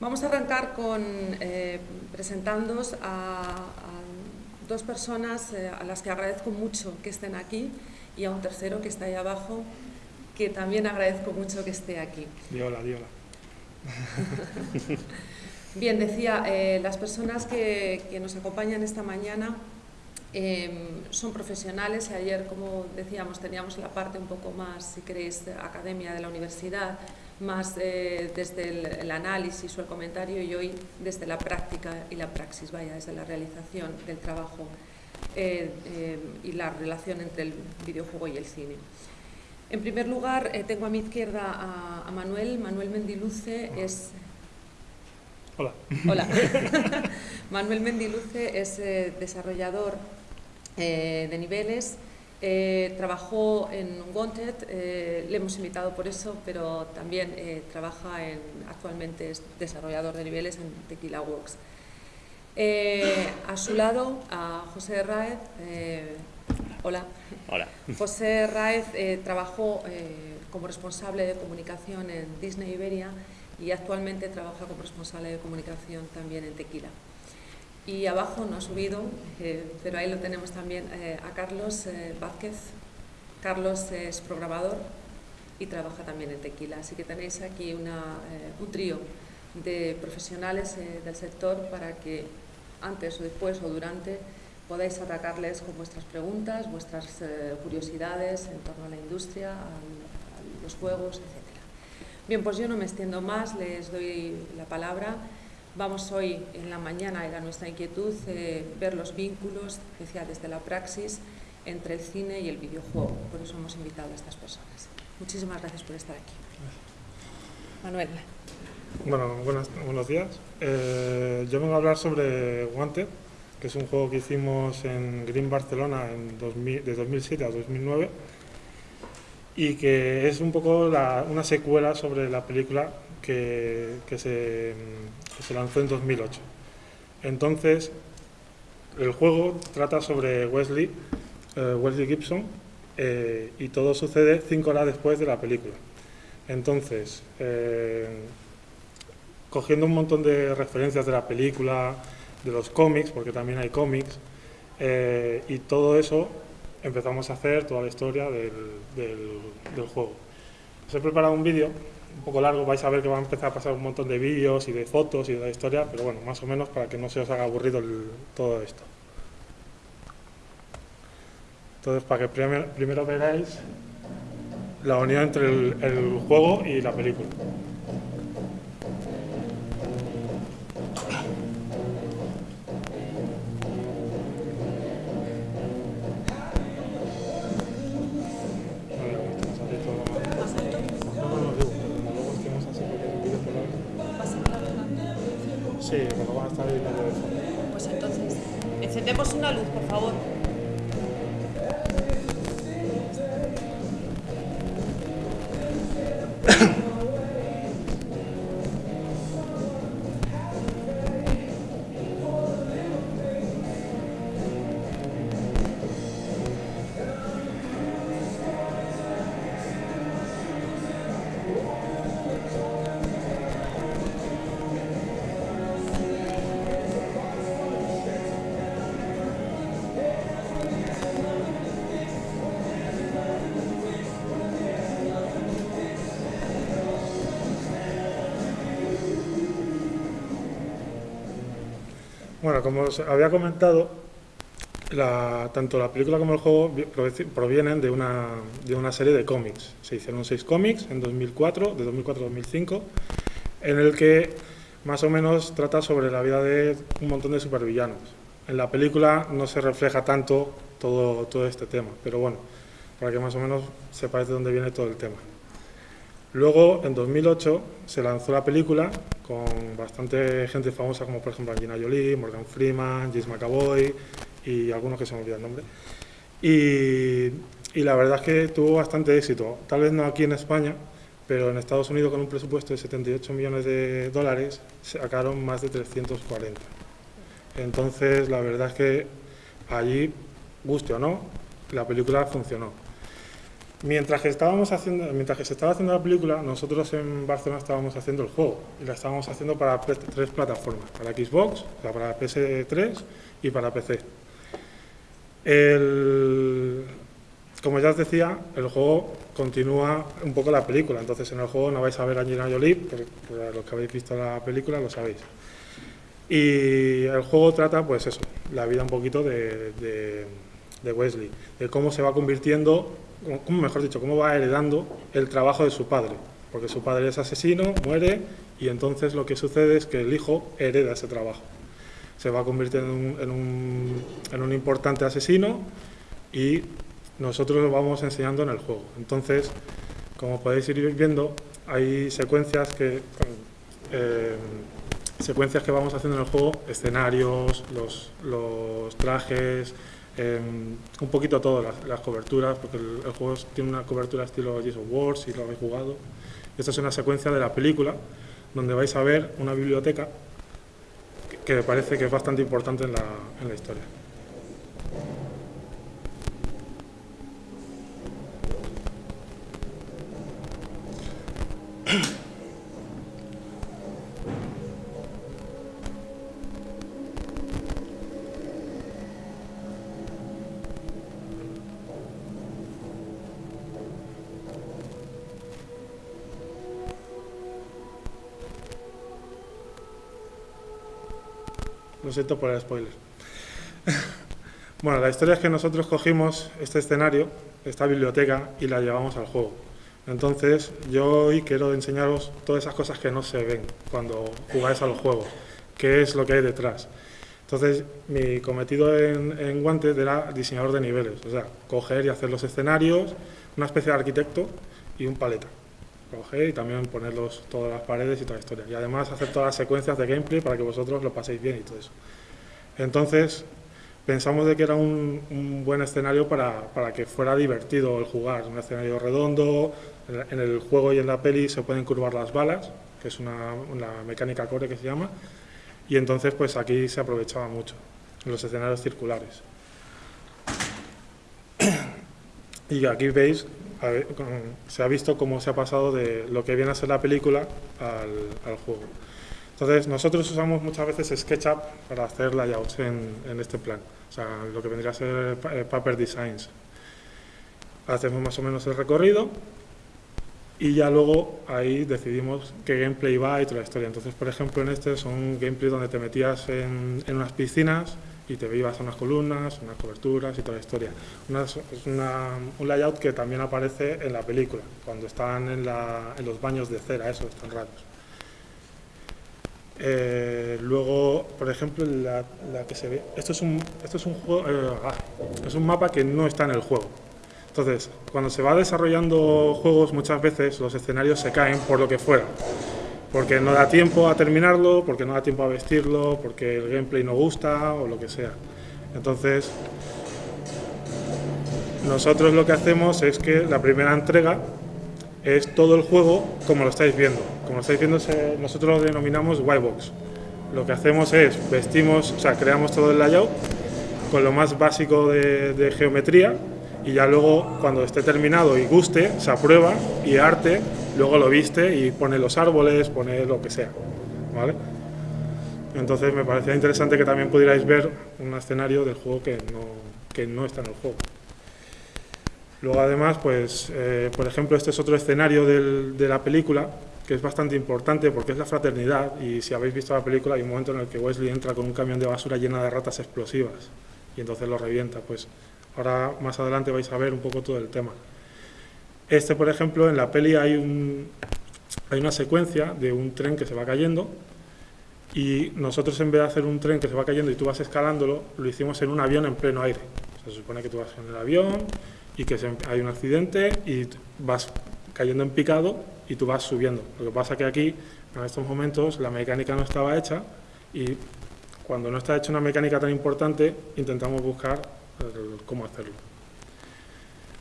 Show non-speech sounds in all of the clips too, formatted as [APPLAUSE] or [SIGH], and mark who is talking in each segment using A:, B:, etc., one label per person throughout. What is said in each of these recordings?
A: Vamos a arrancar con eh, a, dos personas eh, a las que agradezco mucho que estén aquí y a un tercero que está ahí abajo que también agradezco mucho que esté aquí.
B: Diola, diola. [LAUGHS]
A: Bien, decía, eh, las personas que, que, nos acompañan esta mañana em, son profesionales y ayer, como decíamos, teníamos la parte un poco más, si queréis, academia de la universidad, más eh, desde el, análisis o el comentario y hoy desde la práctica y la praxis, vaya, desde la realización del trabajo eh, eh, y la relación entre el videojuego y el cine. En primer lugar, tengo a mi izquierda a, a, Manuel. Manuel Mendiluce es...
B: Hola.
A: Hola. [LAUGHS] [LAUGHS] Manuel Mendiluce es desarrollador de niveles eh, trabajó en Wanted, eh, le hemos invitado por eso, pero también eh, trabaja en, actualmente es desarrollador de niveles en Tequila Works. a su lado, a José Raez. hola.
C: Hola.
A: José Raez trabajó como responsable de comunicación en Disney Iberia y actualmente trabaja como responsable de comunicación también en Tequila. Y abajo no ha subido, eh, pero ahí lo tenemos también eh, a Carlos eh, Vázquez. Carlos es programador y trabaja también en Tequila. Así que tenéis aquí una, un trío de profesionales del sector para que antes o después o durante podáis atacarles con vuestras preguntas, vuestras curiosidades en torno a la industria, a, a los juegos, etc. Bien, pues yo no me extiendo más, les doy la palabra. Vamos hoy en la mañana, era nuestra inquietud, eh, ver los vínculos, decía desde la praxis, entre el cine y el videojuego. Por eso hemos invitado a estas personas. Muchísimas gracias por estar aquí. Manuel.
B: Bueno, buenos días. Eh, yo vengo a hablar sobre Wanted, que es un juego que hicimos en Green Barcelona en 2000, de 2007 a 2009 y que es un poco una secuela sobre la película que, que, se, se, lanzó en 2008. Entonces, el juego trata sobre Wesley, eh, Wesley Gibson, eh, y todo sucede cinco horas después de la película. Entonces, eh, cogiendo un montón de referencias de la película, de los cómics, porque también hay cómics, y todo eso empezamos a hacer toda la historia del, del, del juego. Os he preparado un vídeo un poco largo, vais a ver que va a empezar a pasar un montón de vídeos y de fotos y de historia, pero bueno, más o menos para que no se os haga aburrido todo esto. Entonces, para que primero, primero veráis la unión entre el juego y la película. Bueno, como os había comentado, tanto la película como el juego provienen de una, de una serie de cómics. Se hicieron seis cómics en 2004, de 2004 a 2005, en el que más o menos trata sobre la vida de un montón de supervillanos. En la película no se refleja tanto todo, todo este tema, pero bueno, para que más o menos sepáis de dónde viene todo el tema. Luego, en 2008, se lanzó la película con bastante gente famosa, como por ejemplo Angelina Jolie, Morgan Freeman, James McAvoy y algunos que se me olvida el nombre. Y, y, la verdad es que tuvo bastante éxito, tal vez no aquí en España, pero en Estados Unidos con un presupuesto de 78 millones de dólares sacaron más de 340. Entonces, la verdad es que allí, guste o no, la película funcionó. Mientras que, estábamos haciendo, mientras que se estaba haciendo la película, nosotros en Barcelona estábamos haciendo el juego y la estábamos haciendo para tres plataformas, para Xbox, para PS3 y para PC. como ya os decía, el juego continúa un poco la película, entonces en el juego no vais a ver a Angelina Jolie, pero, los que habéis visto la película lo sabéis. Y el juego trata, pues eso, la vida un poquito de, de Wesley, de cómo se va convirtiendo como mejor dicho, cómo va heredando el trabajo de su padre, porque su padre es asesino, muere y entonces lo que sucede es que el hijo hereda ese trabajo. Se va en un, en un, importante asesino y nosotros lo vamos enseñando en el juego. Entonces, como podéis ir viendo, hay secuencias que, eh, secuencias que vamos haciendo en el juego, escenarios, los, los trajes, Em, un poquito todas las, coberturas, porque el, juego tiene una cobertura estilo of War, si lo habéis jugado. Esta es una secuencia de la película, donde vais a ver una biblioteca que, me parece que es bastante importante en la, en la historia. Lo siento por el spoiler. bueno, la historia es que nosotros cogimos este escenario, esta biblioteca, y la llevamos al juego. Entonces, yo hoy quiero enseñaros todas esas cosas que no se ven cuando jugáis al juego, qué es lo que hay detrás. Entonces, mi cometido en, en Guantes era diseñador de niveles, o sea, coger y hacer los escenarios, una especie de arquitecto y un paleta coger y también ponerlos todas las paredes y toda la historia. Y además hacer todas las secuencias de gameplay para que vosotros lo paséis bien y todo eso. Entonces, pensamos de que era un, buen escenario para, para, que fuera divertido el jugar. Un escenario redondo, en el juego y en la peli se pueden curvar las balas, que es una, una mecánica core que se llama, y entonces pues aquí se aprovechaba mucho, en los escenarios circulares. [CLEARS THROAT] Y aquí veis se ha visto cómo se ha pasado de lo que viene a ser la película al, juego. Entonces, nosotros usamos muchas veces SketchUp para hacer layouts en, en este plan, o sea, lo que vendría a ser eh, paper designs. Hacemos más o menos el recorrido y ya luego ahí decidimos qué gameplay va y toda la historia. Entonces, por ejemplo, en este son gameplay donde te metías en, en unas piscinas y te a unas columnas, unas coberturas y toda la historia. es un layout que también aparece en la película, cuando están en, los baños de cera, esos están raros. Eh, luego, por ejemplo, la, que se ve, esto es un, esto es un juego, eh, ah, es un mapa que no está en el juego. Entonces, cuando se va desarrollando juegos, muchas veces los escenarios se caen por lo que fuera porque no da tiempo a terminarlo, porque no da tiempo a vestirlo, porque el gameplay no gusta o lo que sea. Entonces, nosotros lo que hacemos es que la primera entrega es todo el juego como lo estáis viendo. Como lo estáis viendo, nosotros lo denominamos whitebox. Lo que hacemos es vestimos, o sea, creamos todo el layout con lo más básico de, de geometría y ya luego cuando esté terminado y guste, se aprueba y arte luego lo viste y pone los árboles, pone lo que sea. ¿vale? Entonces me parecía interesante que también pudierais ver un escenario del juego que no, que no está en el juego. Luego además, pues, eh, por ejemplo, este es otro escenario de la película que es bastante importante porque es la fraternidad y si habéis visto la película hay un momento en el que Wesley entra con un camión de basura llena de ratas explosivas y entonces lo revienta. Pues ahora más adelante vais a ver un poco todo el tema. Este, por ejemplo, en la peli hay, un, hay una secuencia de un tren que se va cayendo y nosotros en vez de hacer un tren que se va cayendo y tú vas escalándolo, lo hicimos en un avión en pleno aire. Se supone que tú vas en el avión y que hay un accidente y vas cayendo en picado y tú vas subiendo. Lo que pasa que aquí, en estos momentos, la mecánica no estaba hecha y cuando no está hecha una mecánica tan importante, intentamos buscar cómo hacerlo.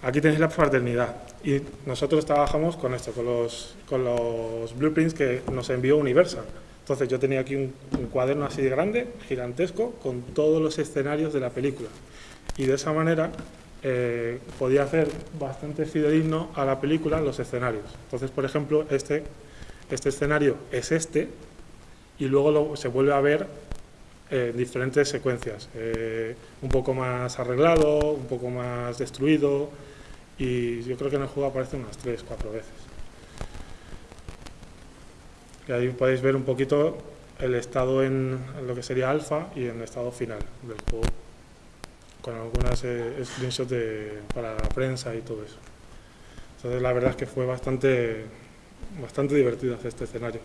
B: Aquí tenéis la fraternidad y nosotros trabajamos con esto, con los, con los blueprints que nos envió Universal. Entonces yo tenía aquí un, cuaderno así de grande, gigantesco, con todos los escenarios de la película. Y de esa manera eh, podía hacer bastante fidedigno a la película los escenarios. Entonces, por ejemplo, este, este escenario es este y luego se vuelve a ver en diferentes secuencias. Eh, un poco más arreglado, un poco más destruido y yo creo que en el juego aparece unas 3, 4 veces. Y ahí podéis ver un poquito el estado en, lo que sería alfa y en el estado final del juego con algunas eh, screenshots de, para la prensa y todo eso. Entonces la verdad es que fue bastante, bastante divertido hacer este escenario.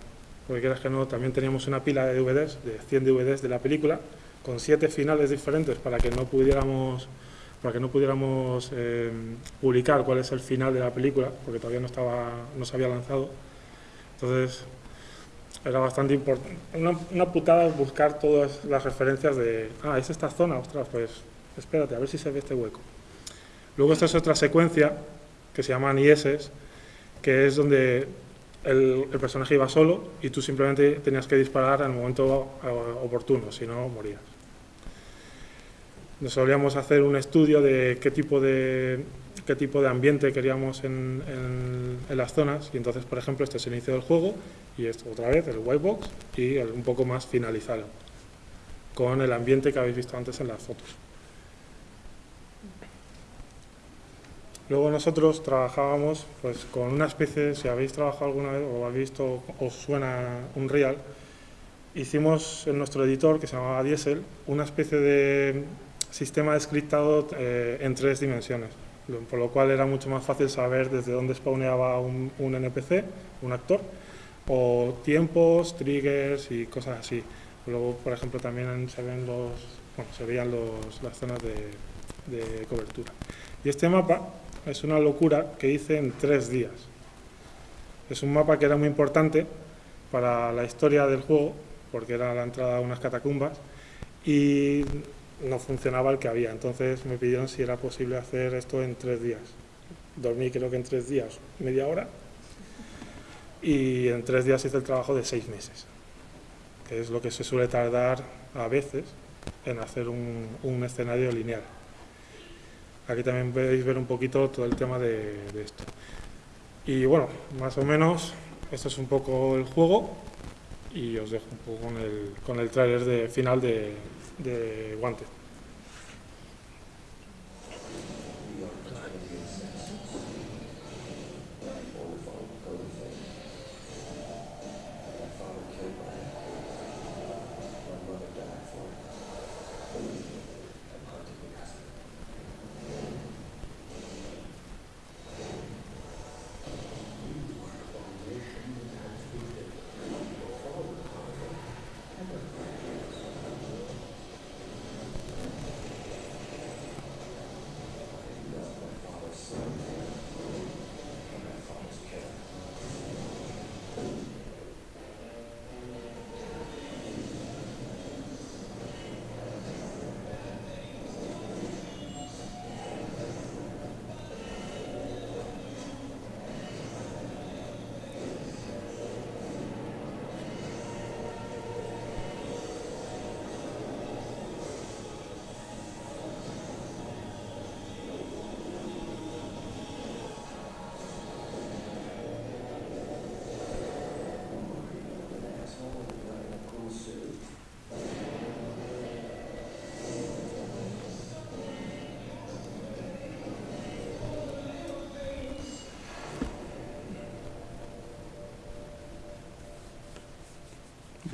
B: Porque quieras que no, también teníamos una pila de DVDs, de 100 DVDs de la película, con siete finales diferentes para que no pudiéramos para que no pudiéramos eh, publicar cuál es el final de la película, porque todavía no, estaba, no se había lanzado. Entonces, era bastante importante. Una, putada buscar todas las referencias de, ah, es esta zona, ostras, pues espérate, a ver si se ve este hueco. Luego esta es otra secuencia que se llaman IS, que es donde el, personaje iba solo y tú simplemente tenías que disparar en el momento oportuno, si no morías. Nos solíamos hacer un estudio de qué tipo de, qué tipo de ambiente queríamos en, las zonas y entonces, por ejemplo, este es el inicio del juego y esto otra vez el white box y un poco más finalizado con el ambiente que habéis visto antes en las fotos. Luego nosotros trabajábamos pues, con una especie, si habéis trabajado alguna vez o habéis visto, os suena un real, hicimos en nuestro editor, que se llamaba Diesel, una especie de sistema descriptado eh, en tres dimensiones, por lo cual era mucho más fácil saber desde dónde spawneaba un, un NPC, un actor, o tiempos, triggers y cosas así. Luego, por ejemplo, también se, ven los, bueno, se veían los, las zonas de, de cobertura. Y este mapa es una locura que hice en tres días. Es un mapa que era muy importante para la historia del juego, porque era la entrada a unas catacumbas, y no funcionaba el que había. Entonces me pidieron si era posible hacer esto en tres días. Dormí creo que en tres días, media hora, y en tres días hice el trabajo de seis meses, que es lo que se suele tardar a veces en hacer un, un escenario lineal. Aquí también podéis ver un poquito todo el tema de, esto. Y bueno, más o menos, esto es un poco el juego y os dejo un poco con el, con el tráiler de final de, de Wanted.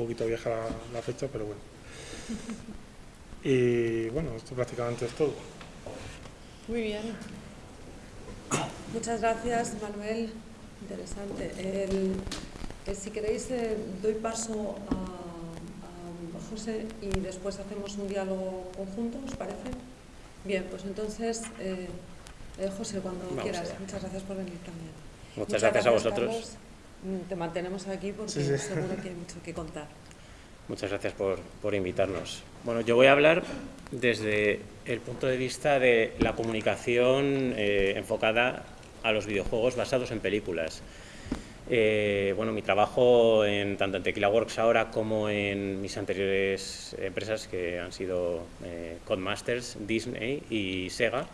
B: Poquito vieja la, fecha, pero bueno. [LAUGHS] Y bueno, esto prácticamente es todo.
A: Muy bien. Muchas gracias, Manuel. Interesante. si queréis, eh, doy paso a, José y después hacemos un diálogo conjunto, ¿os parece? Bien, pues entonces, eh, eh, José, cuando quieras. Muchas gracias por venir también.
C: Muchas, gracias, a vosotros.
A: Te mantenemos aquí porque seguro que hay mucho que contar.
C: Muchas gracias por, por, invitarnos. Bueno, yo voy a hablar desde el punto de vista de la comunicación eh, enfocada a los videojuegos basados en películas. Eh, bueno, mi trabajo en, tanto en Tequila Works ahora como en mis anteriores empresas que han sido eh, Codemasters, Disney y Sega,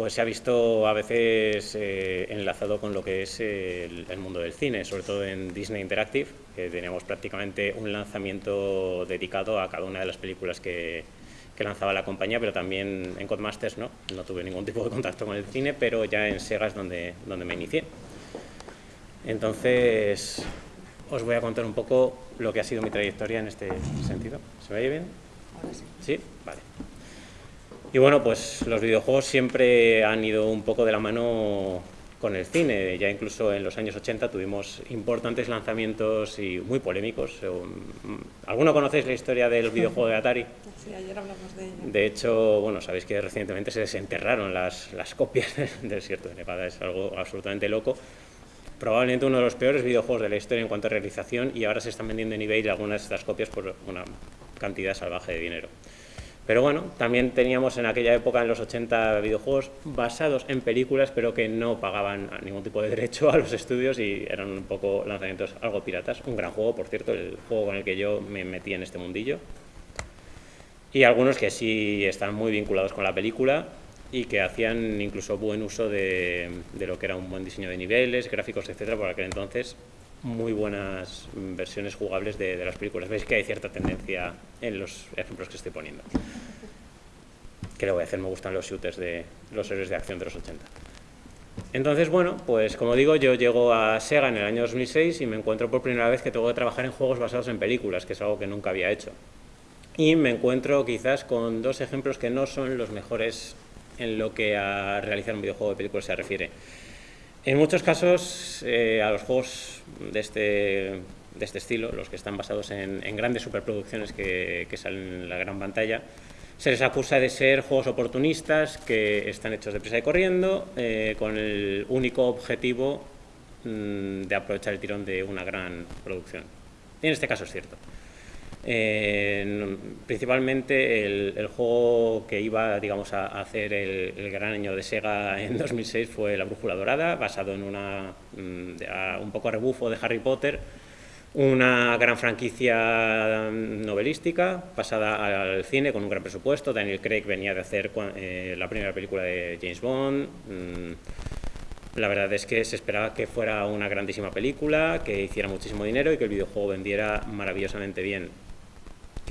C: pues se ha visto a veces eh, enlazado con lo que es el, mundo del cine, sobre todo en Disney Interactive, que teníamos prácticamente un lanzamiento dedicado a cada una de las películas que, que lanzaba la compañía, pero también en Codemasters no, no tuve ningún tipo de contacto con el cine, pero ya en Sega es donde, donde me inicié. Entonces, os voy a contar un poco lo que ha sido mi trayectoria en este sentido. ¿Se me oye bien?
A: Ahora sí.
C: ¿Sí? Vale. Y bueno, pues los videojuegos siempre han ido un poco de la mano con el cine. Ya incluso en los años 80 tuvimos importantes lanzamientos y muy polémicos. ¿Alguno conocéis la historia del videojuego de Atari?
A: Sí, ayer hablamos de ello.
C: De hecho, bueno, sabéis que recientemente se desenterraron las, las copias [LAUGHS] del desierto de Nevada. Es algo absolutamente loco probablemente uno de los peores videojuegos de la historia en cuanto a realización y ahora se están vendiendo en eBay algunas de estas copias por una cantidad salvaje de dinero. Pero bueno, también teníamos en aquella época, en los 80, videojuegos basados en películas, pero que no pagaban ningún tipo de derecho a los estudios y eran un poco lanzamientos algo piratas. Un gran juego, por cierto, el juego con el que yo me metí en este mundillo. Y algunos que sí están muy vinculados con la película y que hacían incluso buen uso de, lo que era un buen diseño de niveles, gráficos, etcétera, por aquel entonces muy buenas versiones jugables de, las películas. Veis que hay cierta tendencia en los ejemplos que estoy poniendo. ¿Qué le voy a hacer? Me gustan los shooters de los héroes de acción de los 80. Entonces, bueno, pues como digo, yo llego a Sega en el año 2006 y me encuentro por primera vez que tengo que trabajar en juegos basados en películas, que es algo que nunca había hecho. Y me encuentro quizás con dos ejemplos que no son los mejores en lo que a realizar un videojuego de películas se refiere. En muchos casos, eh, a los juegos de este, de este estilo, los que están basados en, grandes superproducciones que, salen en la gran pantalla, se les acusa de ser juegos oportunistas que están hechos de prisa y corriendo, eh, con el único objetivo mm, de aprovechar el tirón de una gran producción. Y en este caso es cierto. Principalmente el, juego que iba digamos, a, hacer el, gran año de Sega en 2006 fue La Brújula Dorada, basado en una, mm, un poco a rebufo de Harry Potter, una gran franquicia novelística pasada al cine con un gran presupuesto. Daniel Craig venía de hacer eh, la primera película de James Bond. Mm, la verdad es que se esperaba que fuera una grandísima película, que hiciera muchísimo dinero y que el videojuego vendiera maravillosamente bien.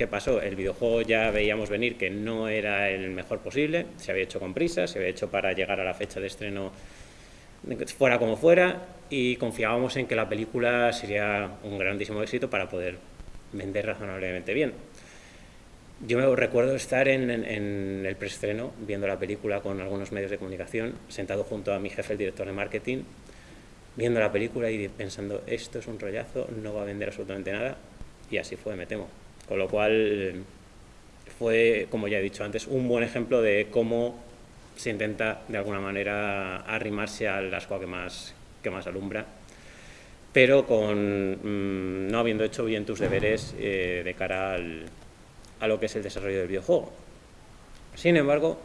C: ¿Qué pasó? El videojuego ya veíamos venir que no era el mejor posible, se había hecho con prisa, se había hecho para llegar a la fecha de estreno fuera como fuera y confiábamos en que la película sería un grandísimo éxito para poder vender razonablemente bien. Yo me recuerdo estar en, en, el preestreno viendo la película con algunos medios de comunicación, sentado junto a mi jefe, el director de marketing, viendo la película y pensando, esto es un rollazo, no va a vender absolutamente nada, y así fue, me temo. Con lo cual fue, como ya he dicho antes, un buen ejemplo de cómo se intenta de alguna manera arrimarse al asco que más, que más alumbra, pero con mm, no habiendo hecho bien tus deberes eh, de cara a lo que es el desarrollo del videojuego. Sin embargo,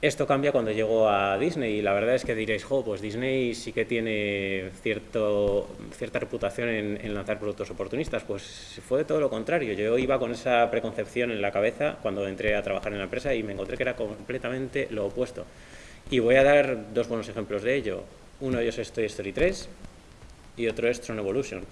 C: esto cambia cuando llego a Disney y la verdad es que diréis, jo, pues Disney sí que tiene cierto, cierta reputación en, lanzar productos oportunistas. Pues fue todo lo contrario. Yo iba con esa preconcepción en la cabeza cuando entré a trabajar en la empresa y me encontré que era completamente lo opuesto. Y voy a dar dos buenos ejemplos de ello. Uno de ellos es Toy Story 3 y otro es Tron Evolution.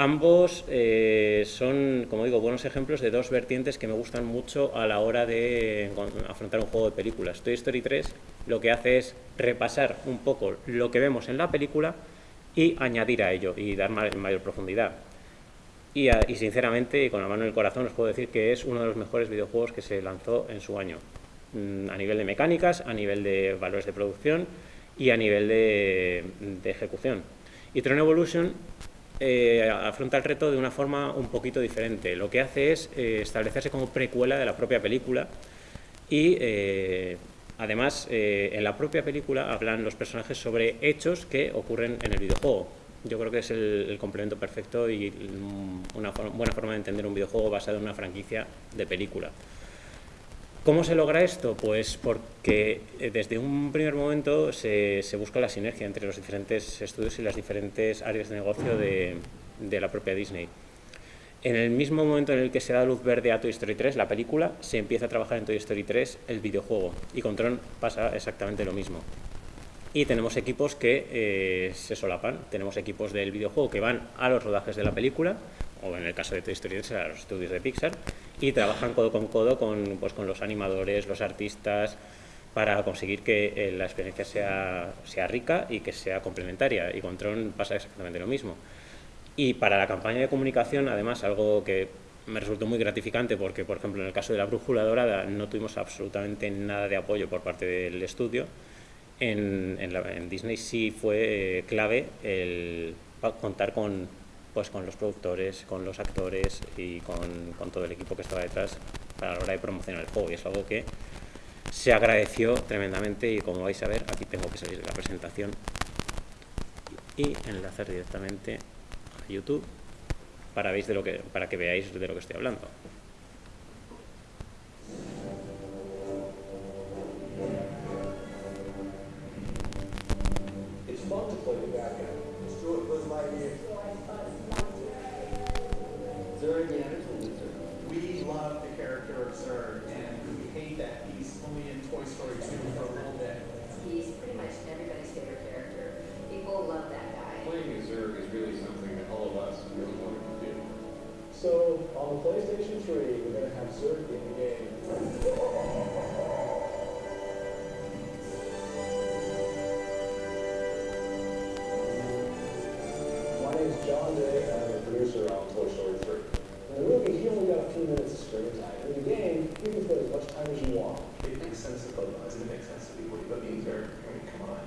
C: Ambos eh, son, como digo, buenos ejemplos de dos vertientes que me gustan mucho a la hora de afrontar un juego de películas. Toy Story 3 lo que hace es repasar un poco lo que vemos en la película y añadir a ello y dar mayor profundidad. Y, y, sinceramente, con la mano en el corazón, os puedo decir que es uno de los mejores videojuegos que se lanzó en su año, mm, a nivel de mecánicas, a nivel de valores de producción y a nivel de ejecución. Y Tron Evolution eh, afronta el reto de una forma un poquito diferente. Lo que hace es eh, establecerse como precuela de la propia película y eh, además en la propia película hablan los personajes sobre hechos que ocurren en el videojuego. Yo creo que es el, complemento perfecto y una buena forma de entender un videojuego basado en una franquicia de película. ¿Cómo se logra esto? Pues porque eh, desde un primer momento se, busca la sinergia entre los diferentes estudios y las diferentes áreas de negocio de, la propia Disney. En el mismo momento en el que se da luz verde a Toy Story 3, la película, se empieza a trabajar en Toy Story 3 el videojuego. Y con Tron pasa exactamente lo mismo. Y tenemos equipos que eh, se solapan. Tenemos equipos del videojuego que van a los rodajes de la película, o en el caso de Toy Story 3 a los estudios de Pixar, y trabajan codo con codo con, pues, con los animadores, los artistas, para conseguir que eh, la experiencia sea, sea rica y que sea complementaria. Y con Tron pasa exactamente lo mismo. Y para la campaña de comunicación, además, algo que me resultó muy gratificante porque, por ejemplo, en el caso de la Brújula Dorada no tuvimos absolutamente nada de apoyo por parte del estudio. En, en, Disney sí fue eh, clave el contar con, pues, con los productores, con los actores y con, todo el equipo que estaba detrás para la hora de promocionar el juego. Y es algo que se agradeció tremendamente y como vais a ver, aquí tengo que salir de la presentación y enlazar directamente a YouTube para, veis de lo que, para que veáis de lo que estoy hablando. victory.
D: We're going to have Zurich in the game.
E: My name is John Day. I'm a
D: producer on Toy Story 3.
E: In the movie, he only got a few minutes of screen time. In the game, you can put as much time as you want.
D: It makes sense to both eyes, and it makes sense to people. But being Zurich, I mean, come on.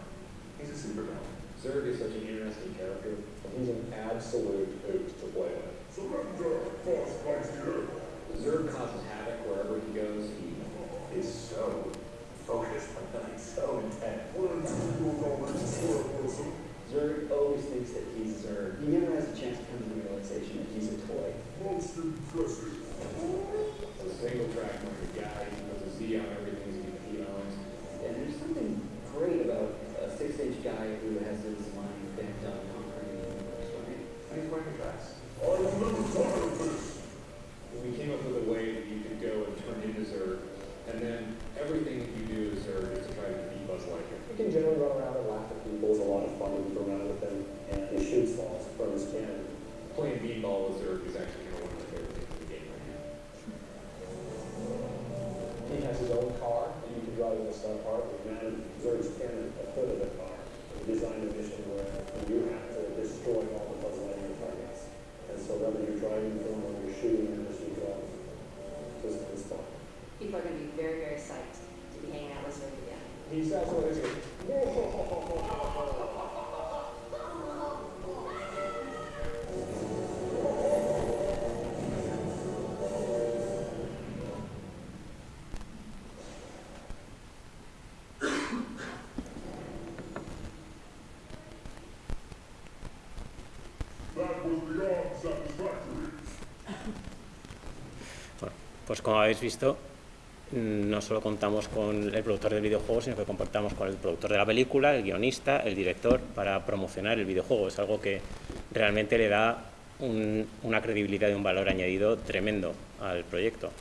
D: He's a super villain. Zurg is such an interesting character. He's an absolute hoot to play with.
F: So let
D: Zerg causes havoc wherever he goes. He is so focused on that, so intent.
G: Zerg always thinks that he's
D: Zerg.
G: He never has a chance to come to the realization that he's a toy.
F: Monster
D: It's a single track market guy. He puts a Z on everything.
C: Como habéis visto, no solo contamos con el productor del videojuego, sino que contamos con el productor de la película, el guionista, el director, para promocionar el videojuego. Es algo que realmente le da una credibilidad y un valor añadido tremendo al proyecto.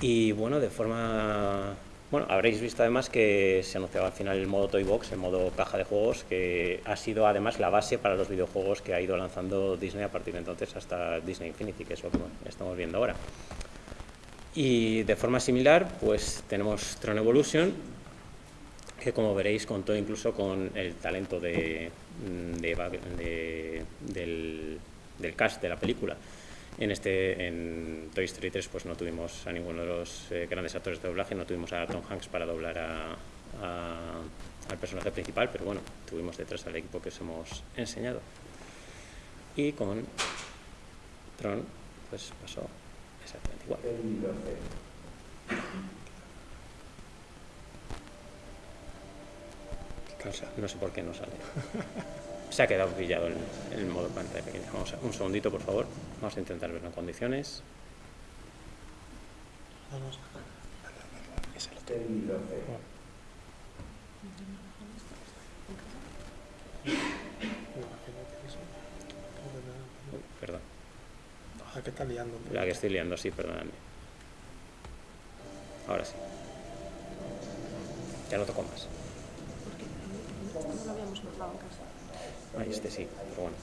C: Y bueno, de forma bueno, habréis visto además que se anunciaba al final el modo Toy Box, el modo caja de juegos, que ha sido además la base para los videojuegos que ha ido lanzando Disney a partir de entonces hasta Disney Infinity, que es lo que estamos viendo ahora. Y de forma similar, pues tenemos Tron Evolution, que como veréis contó incluso con el talento de, del, del cast de la película. En, este, en Toy Story 3 pues no tuvimos a ninguno de los eh, grandes actores de doblaje, no tuvimos a Tom Hanks para doblar a, al personaje principal, pero bueno, tuvimos detrás al equipo que os hemos enseñado. Y con Tron pues pasó exactamente igual. No sé por qué no sale. Se ha quedado pillado en el modo pantalla pequeña. Vamos a, un segundito, por favor. Vamos a intentar verlo en condiciones. Vamos a... perdón.
B: La que está liando.
C: La que estoy liando, sí, perdóname. Ahora sí. Ya no toco más.
A: No lo habíamos notado en casa.
C: Ay, este sí, pero bueno.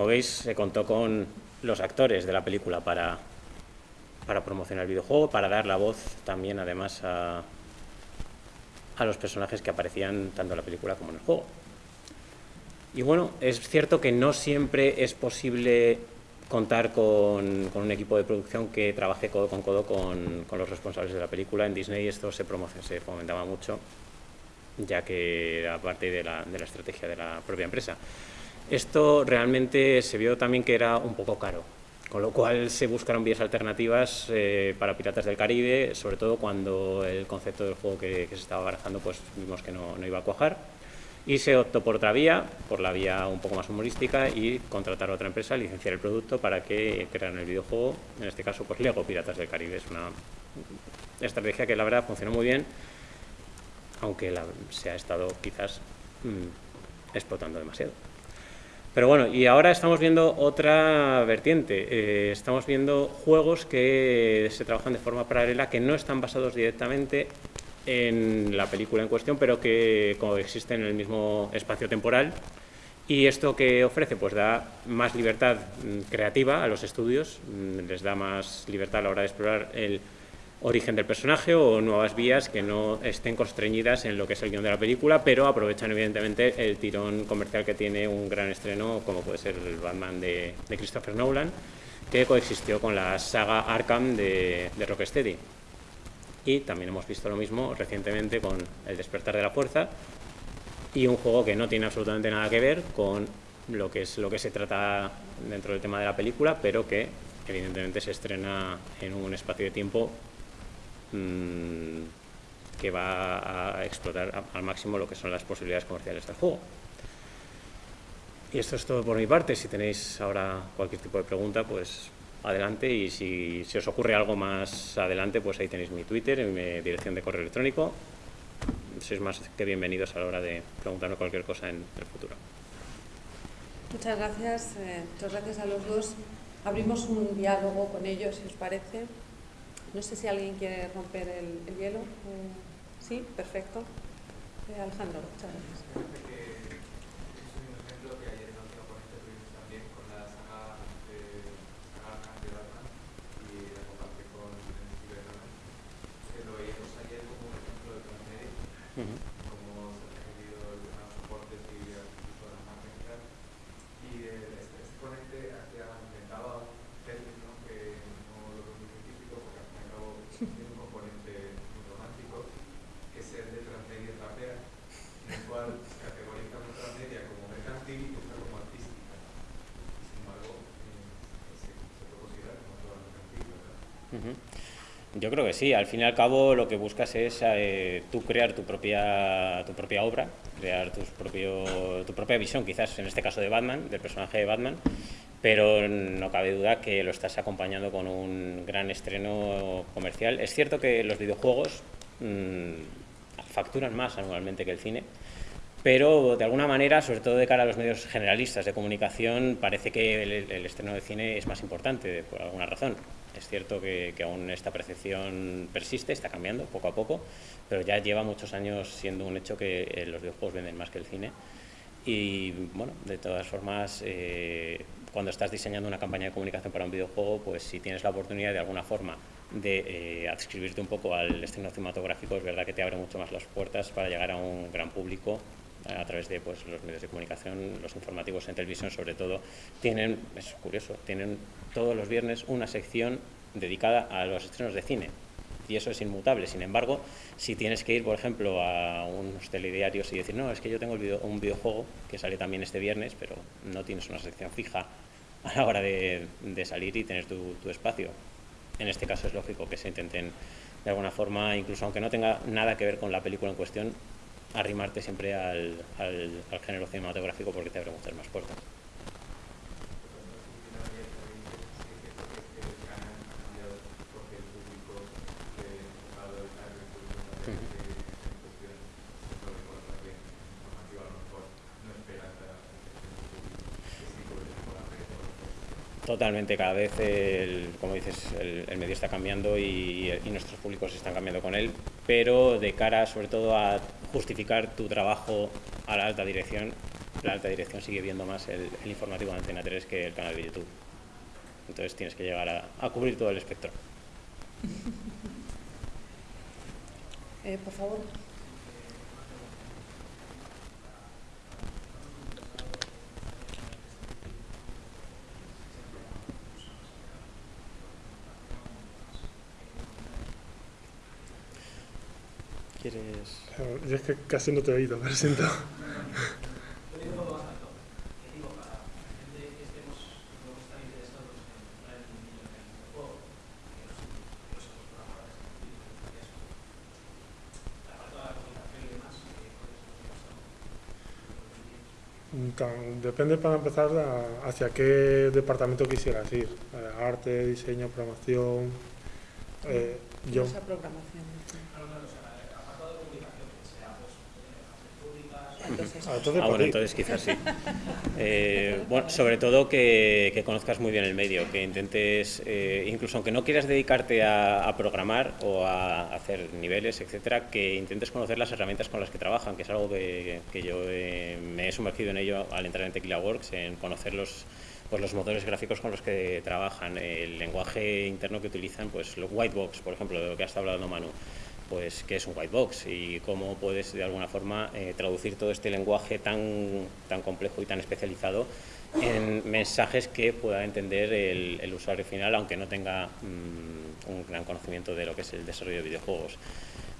C: Como veis, se contó con los actores de la película para, para promocionar el videojuego, para dar la voz también, además, a, los personajes que aparecían tanto en la película como en el juego. Y bueno, es cierto que no siempre es posible contar con, un equipo de producción que trabaje codo con codo con, los responsables de la película. En Disney esto se, se fomentaba mucho, ya que era parte de la estrategia de la propia empresa. Esto realmente se vio también que era un poco caro, con lo cual se buscaron vías alternativas eh, para Piratas del Caribe, sobre todo cuando el concepto del juego que, se estaba barajando pues vimos que no, iba a cuajar. Y se optó por otra vía, por la vía un poco más humorística y contratar a otra empresa, licenciar el producto para que crearan el videojuego, en este caso pues Lego Piratas del Caribe. Es una estrategia que la verdad funcionó muy bien, aunque se ha estado quizás mm, explotando demasiado. Pero bueno, y ahora estamos viendo otra vertiente. Eh, estamos viendo juegos que se trabajan de forma paralela, que no están basados directamente en la película en cuestión, pero que coexisten en el mismo espacio temporal. Y esto que ofrece, pues da más libertad mm, creativa a los estudios, mm, les da más libertad a la hora de explorar el origen del personaje o nuevas vías que no estén constreñidas en lo que es el guion de la película, pero aprovechan evidentemente el tirón comercial que tiene un gran estreno como puede ser el Batman de, de Christopher Nolan, que coexistió con la saga Arkham de, de Rocksteady. Y también hemos visto lo mismo recientemente con El despertar de la fuerza y un juego que no tiene absolutamente nada que ver con lo que es lo que se trata dentro del tema de la película, pero que evidentemente se estrena en un espacio de tiempo mm, que va a explotar al máximo lo que son las posibilidades comerciales del juego. Y esto es todo por mi parte. Si tenéis ahora cualquier tipo de pregunta, pues adelante. Y si, si os ocurre algo más adelante, pues ahí tenéis mi Twitter mi dirección de correo electrónico. Sois más que bienvenidos a la hora de preguntarme cualquier cosa en el futuro.
A: Muchas gracias, eh, muchas gracias a los dos. Abrimos un diálogo con ellos, si os parece. No sé si alguien quiere romper el, el hielo. Eh, sí, perfecto. Eh, Alejandro, muchas gracias.
H: Parece que es un ejemplo que ayer en otro ponente tuvimos también con la saga de saga Arkham de Batman y la comparte con Steven Nolan, que lo veíamos ayer como un ejemplo de transmedia, como se ha recibido los soportes y incluso las máquinas. Y eh, este, este ponente hacía, inventaba un término que no lo veo muy científico porque al fin y al cabo tiene un componente muy romántico, que es el de transmedia trapea en el cual categoriza nuestra media como mercantil y otra como artística. Y sin embargo, eh, se, se puede considerar como toda mercantil, ¿verdad?
C: Ujú. Yo creo que sí, al fin y al cabo lo que buscas es eh, tú crear tu propia, tu propia obra, crear tus propio, tu propia visión, quizás en este caso de Batman, del personaje de Batman, pero no cabe duda que lo estás acompañando con un gran estreno comercial. Es cierto que los videojuegos mm, facturan más anualmente que el cine, pero de alguna manera, sobre todo de cara a los medios generalistas de comunicación, parece que el, el estreno de cine es más importante por alguna razón. Es cierto que, que, aún esta percepción persiste, está cambiando poco a poco, pero ya lleva muchos años siendo un hecho que eh, los videojuegos venden más que el cine. Y bueno, de todas formas, eh, cuando estás diseñando una campaña de comunicación para un videojuego, pues si tienes la oportunidad de alguna forma de eh, adscribirte un poco al estreno cinematográfico, es verdad que te abre mucho más las puertas para llegar a un gran público a través de pues, los medios de comunicación, los informativos en televisión sobre todo, tienen, es curioso, tienen todos los viernes una sección dedicada a los estrenos de cine y eso es inmutable. Sin embargo, si tienes que ir, por ejemplo, a unos telediarios y decir, no, es que yo tengo un videojuego que sale también este viernes, pero no tienes una sección fija [LAUGHS] a la hora de, salir y tener tu espacio. En este caso es lógico que se intenten de alguna forma, incluso aunque no tenga nada que ver con la película en cuestión, arrimarte siempre al, al, género cinematográfico porque te abre muchas más puertas. Totalmente, cada vez, el, como dices, el, el, medio está cambiando y, y, nuestros públicos están cambiando con él, pero de cara sobre todo a justificar tu trabajo a la alta dirección, la alta dirección sigue viendo más el, el informativo de Antena 3 que el canal de YouTube. Entonces tienes que llegar a, cubrir todo el espectro.
A: Eh, por favor.
C: ¿Quieres...?
B: Yo es que casi no te he oído, me siento. Depende para empezar hacia qué departamento quisieras ir. Eh, arte, diseño, programación.
A: Eh, yo... Esa programación.
C: Entonces, ah, entonces, ah, bueno, entonces quizás sí. [LAUGHS] Eh, bueno, sobre todo que, que, conozcas muy bien el medio, que intentes, eh, incluso aunque no quieras dedicarte a, a, programar o a hacer niveles, etcétera, que intentes conocer las herramientas con las que trabajan, que es algo que, que yo eh, me he sumergido en ello al entrar en Tequila Works, en conocer los, pues los motores gráficos con los que trabajan, el lenguaje interno que utilizan, pues los whitebox, por ejemplo, de lo que ha estado hablando Manu pues qué es un white box y cómo puedes de alguna forma eh, traducir todo este lenguaje tan, tan complejo y tan especializado en mensajes que pueda entender el, el usuario final, aunque no tenga mmm, un gran conocimiento de lo que es el desarrollo de videojuegos.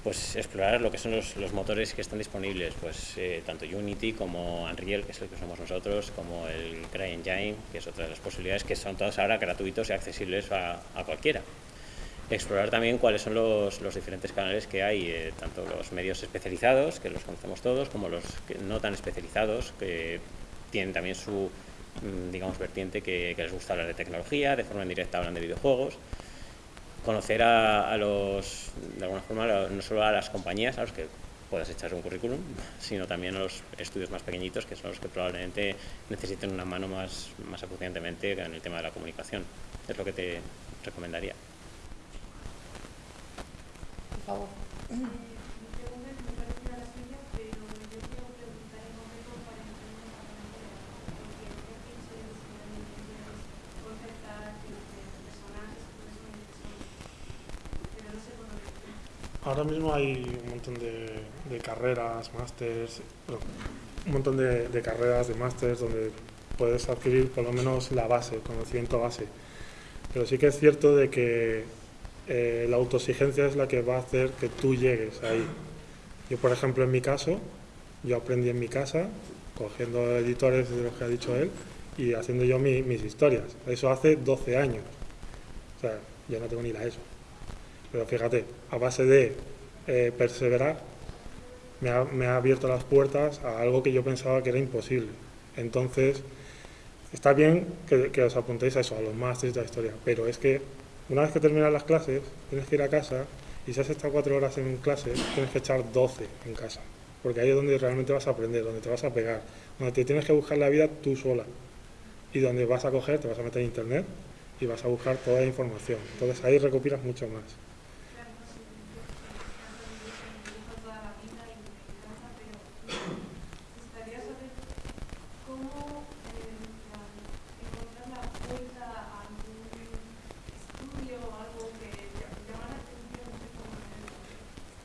C: Pues explorar lo que son los, los motores que están disponibles, pues eh, tanto Unity como Unreal, que es el que usamos nosotros, como el CryEngine, que es otra de las posibilidades, que son todas ahora gratuitos y accesibles a, a cualquiera explorar también cuáles son los, diferentes canales que hay, eh, tanto los medios especializados, que los conocemos todos, como los que no tan especializados, que tienen también su, mm, digamos, vertiente que, les gusta hablar de tecnología, de forma indirecta hablan de videojuegos. Conocer a, a los, de alguna forma, no solo a las compañías a los que puedas echar un currículum, [LAUGHS] sino también a los estudios más pequeñitos, que son los que probablemente necesiten una mano más, más acuciantemente en el tema de la comunicación. Es lo que te recomendaría
B: Ahora mismo hay un montón de, de carreras, másters, un montón de, de carreras, de másters donde puedes adquirir por lo menos la base, conocimiento base. Pero sí que es cierto de que eh, la autoexigencia es la que va a hacer que tú llegues ahí. Yo, por ejemplo, en mi caso, yo aprendí en mi casa, cogiendo editores de los que ha dicho él, y haciendo yo mi, mis historias. Eso hace 12 años. O sea, yo no tengo ni la ESO. Pero fíjate, a base de eh, perseverar, me ha, abierto las puertas a algo que yo pensaba que era imposible. Entonces, está bien que, que os apuntéis a eso, a los másteres de la historia, pero es que una vez que terminas las clases, tienes que ir a casa y si has estado cuatro horas en clase, tienes que echar 12 en casa. porque ahí es donde realmente vas a aprender, donde te vas a pegar, donde te tienes que buscar la vida tú sola y donde vas a coger, te vas a meter en internet y vas a buscar toda la información. Entonces ahí recopilas mucho más.
I: Claro, no sé, yo canto de dibujo toda la vida y me encanta, pero me gustaría saber cómo eh, en plan, encontrar la vuelta a algún estudio o algo que ll- llama la atención, no sé cómo hacerlo.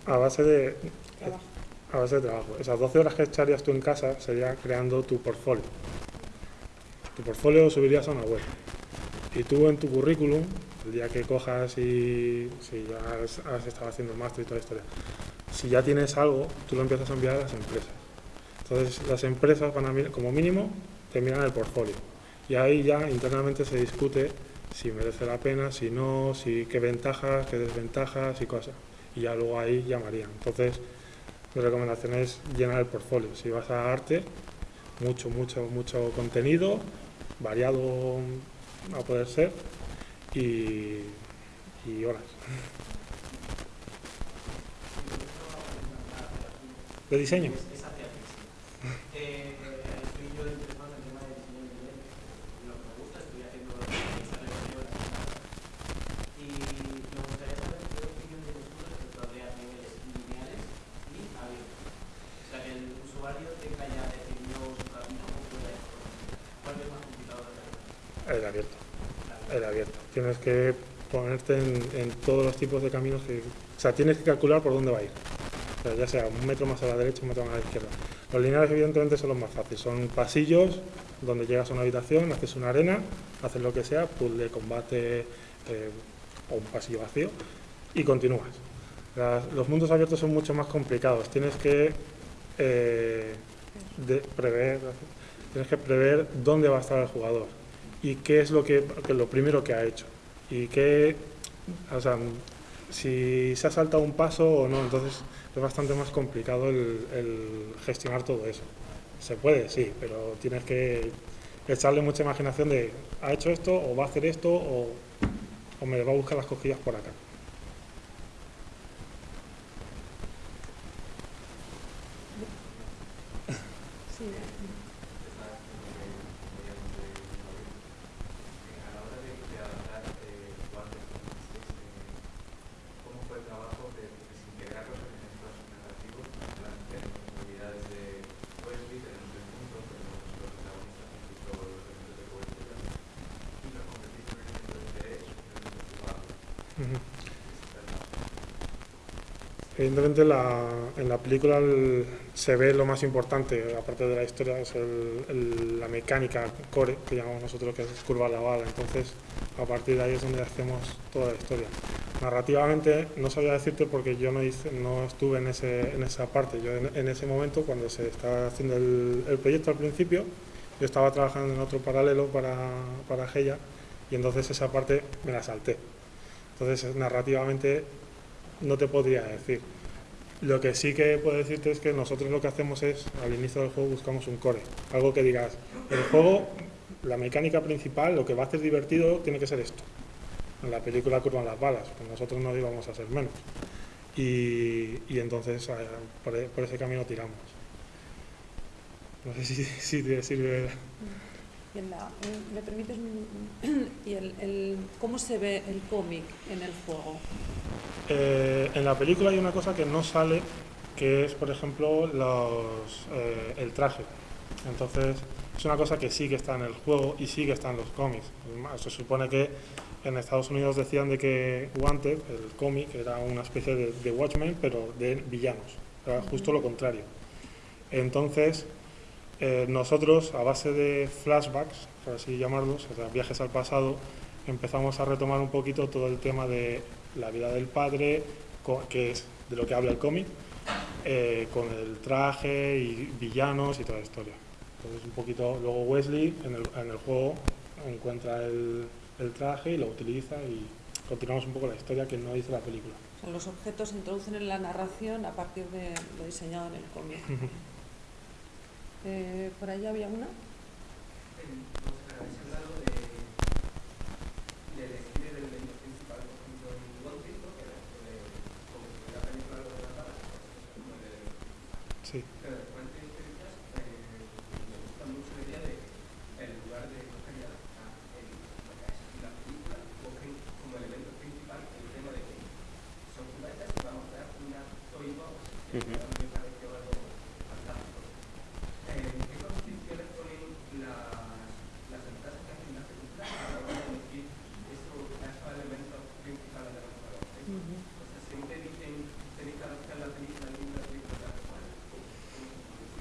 B: A base de,
A: Trabajo.
B: a base de trabajo. Esas 12 horas que echarías tú en casa sería creando tu portfolio. Tu portfolio lo subirías a una web. Y tú en tu currículum, el día que cojas y si ya has, has estado haciendo el máster y toda la historia, si ya tienes algo, tú lo empiezas a enviar a las empresas. Entonces las empresas van a como mínimo te miran el portfolio. Y ahí ya internamente se discute si merece la pena, si no, si qué ventajas, qué desventajas y cosas. Y ya luego ahí llamarían. Entonces, mi recomendación es llenar el portfolio. Si vas a arte, mucho, mucho, mucho contenido, variado a poder ser y, y horas. ¿De diseño? [LAUGHS]
J: Es hacia ti. Eh, estoy yo interesado en el tema de diseño independiente. Lo que me gusta, estoy haciendo esta revisión y me gustaría saber qué opinión tienes tú respecto a crear niveles lineales y abiertos. O sea, que el usuario tenga ya definido su camino o pueda ir por donde. ¿Cuál es más complicado de hacer?
B: El abierto. Abierto. Tienes que ponerte en, todos los tipos de caminos que... O sea, tienes que calcular por dónde va a ir. Ya sea un metro más a la derecha, un metro más a la izquierda. Los lineales evidentemente son los más fáciles. Son pasillos donde llegas a una habitación, haces una arena, haces lo que sea, puzzle, combate eh, o un pasillo vacío y continúas. Los mundos abiertos son mucho más complicados. Tienes que eh, prever, tienes que prever dónde va a estar el jugador y qué es lo que, que lo primero que ha hecho y qué, o sea, si se ha saltado un paso o no. Entonces es bastante más complicado el, el gestionar todo eso. Se puede, sí, pero tienes que echarle mucha imaginación de ha hecho esto o va a hacer esto o, o me va a buscar las cosquillas por acá.
A: Sí,
H: Estás como que podíamos de a la hora de, de adaptar eh, guantes como dices, eh, ¿cómo fue el trabajo de, de integrar los elementos narrativos? En plan, tenemos posibilidades de Wesley, tenemos el mundo, tenemos los protagonistas, incluso los elementos de cobertura, y los convertimos en elementos de interés, en elementos jugables.
B: Ujú.
H: Esta es la-
B: Evidentemente la- en la película el- se ve lo más importante, aparte de la historia, es el- el- la mecánica core, que llamamos nosotros, que es curva la bala. Entonces, a partir de ahí es donde hacemos toda la historia. Narrativamente no sabía decirte porque yo no, hice, no estuve en, ese, en esa parte. Yo en, en ese momento, cuando se estaba haciendo el, proyecto al principio, yo estaba trabajando en otro paralelo para, para Geia y entonces esa parte me la salté. Entonces, narrativamente no te podría decir. Lo que sí que puedo decirte es que nosotros lo que hacemos es, al inicio del juego buscamos un core, algo que digas, el juego, la mecánica principal, lo que va a hacer divertido tiene que ser esto. En la película curvan las balas, pues nosotros no íbamos a ser menos. Y, y entonces por, por ese camino tiramos. No sé si, [LAUGHS] si te sirve.
A: Y la- eh, ¿Me permites? [CLEARS THROAT] ¿Y el, el- cómo se ve el cómic en el juego?
B: Eh, en la película hay una cosa que no sale, que es, por ejemplo, los, eh, el traje. Entonces, es una cosa que sí que está en el juego y sí que está en los cómics. Se supone que en Estados Unidos decían de que Wanted, el cómic, era una especie de, de Watchmen, pero de villanos. Era justo lo contrario. Entonces, eh, nosotros, a base de flashbacks, por así llamarlos, o sea, viajes al pasado, empezamos a retomar un poquito todo el tema de la vida del padre, que es de lo que habla el cómic, eh, con el traje y villanos y toda la historia. Entonces, un poquito, luego Wesley en el, en el juego encuentra el, el traje y lo utiliza y continuamos un poco la historia que no dice la película.
A: O sea, los objetos se introducen en la narración a partir de lo diseñado en el cómic. Eh, por ahí había una.
H: En, no sé, habéis hablado de, del estilo del elemento principal, por ejemplo, en One Piece, ¿no? que era esto de, como si fuera la película lo de las balas, pues, eso, como de-
B: Sí.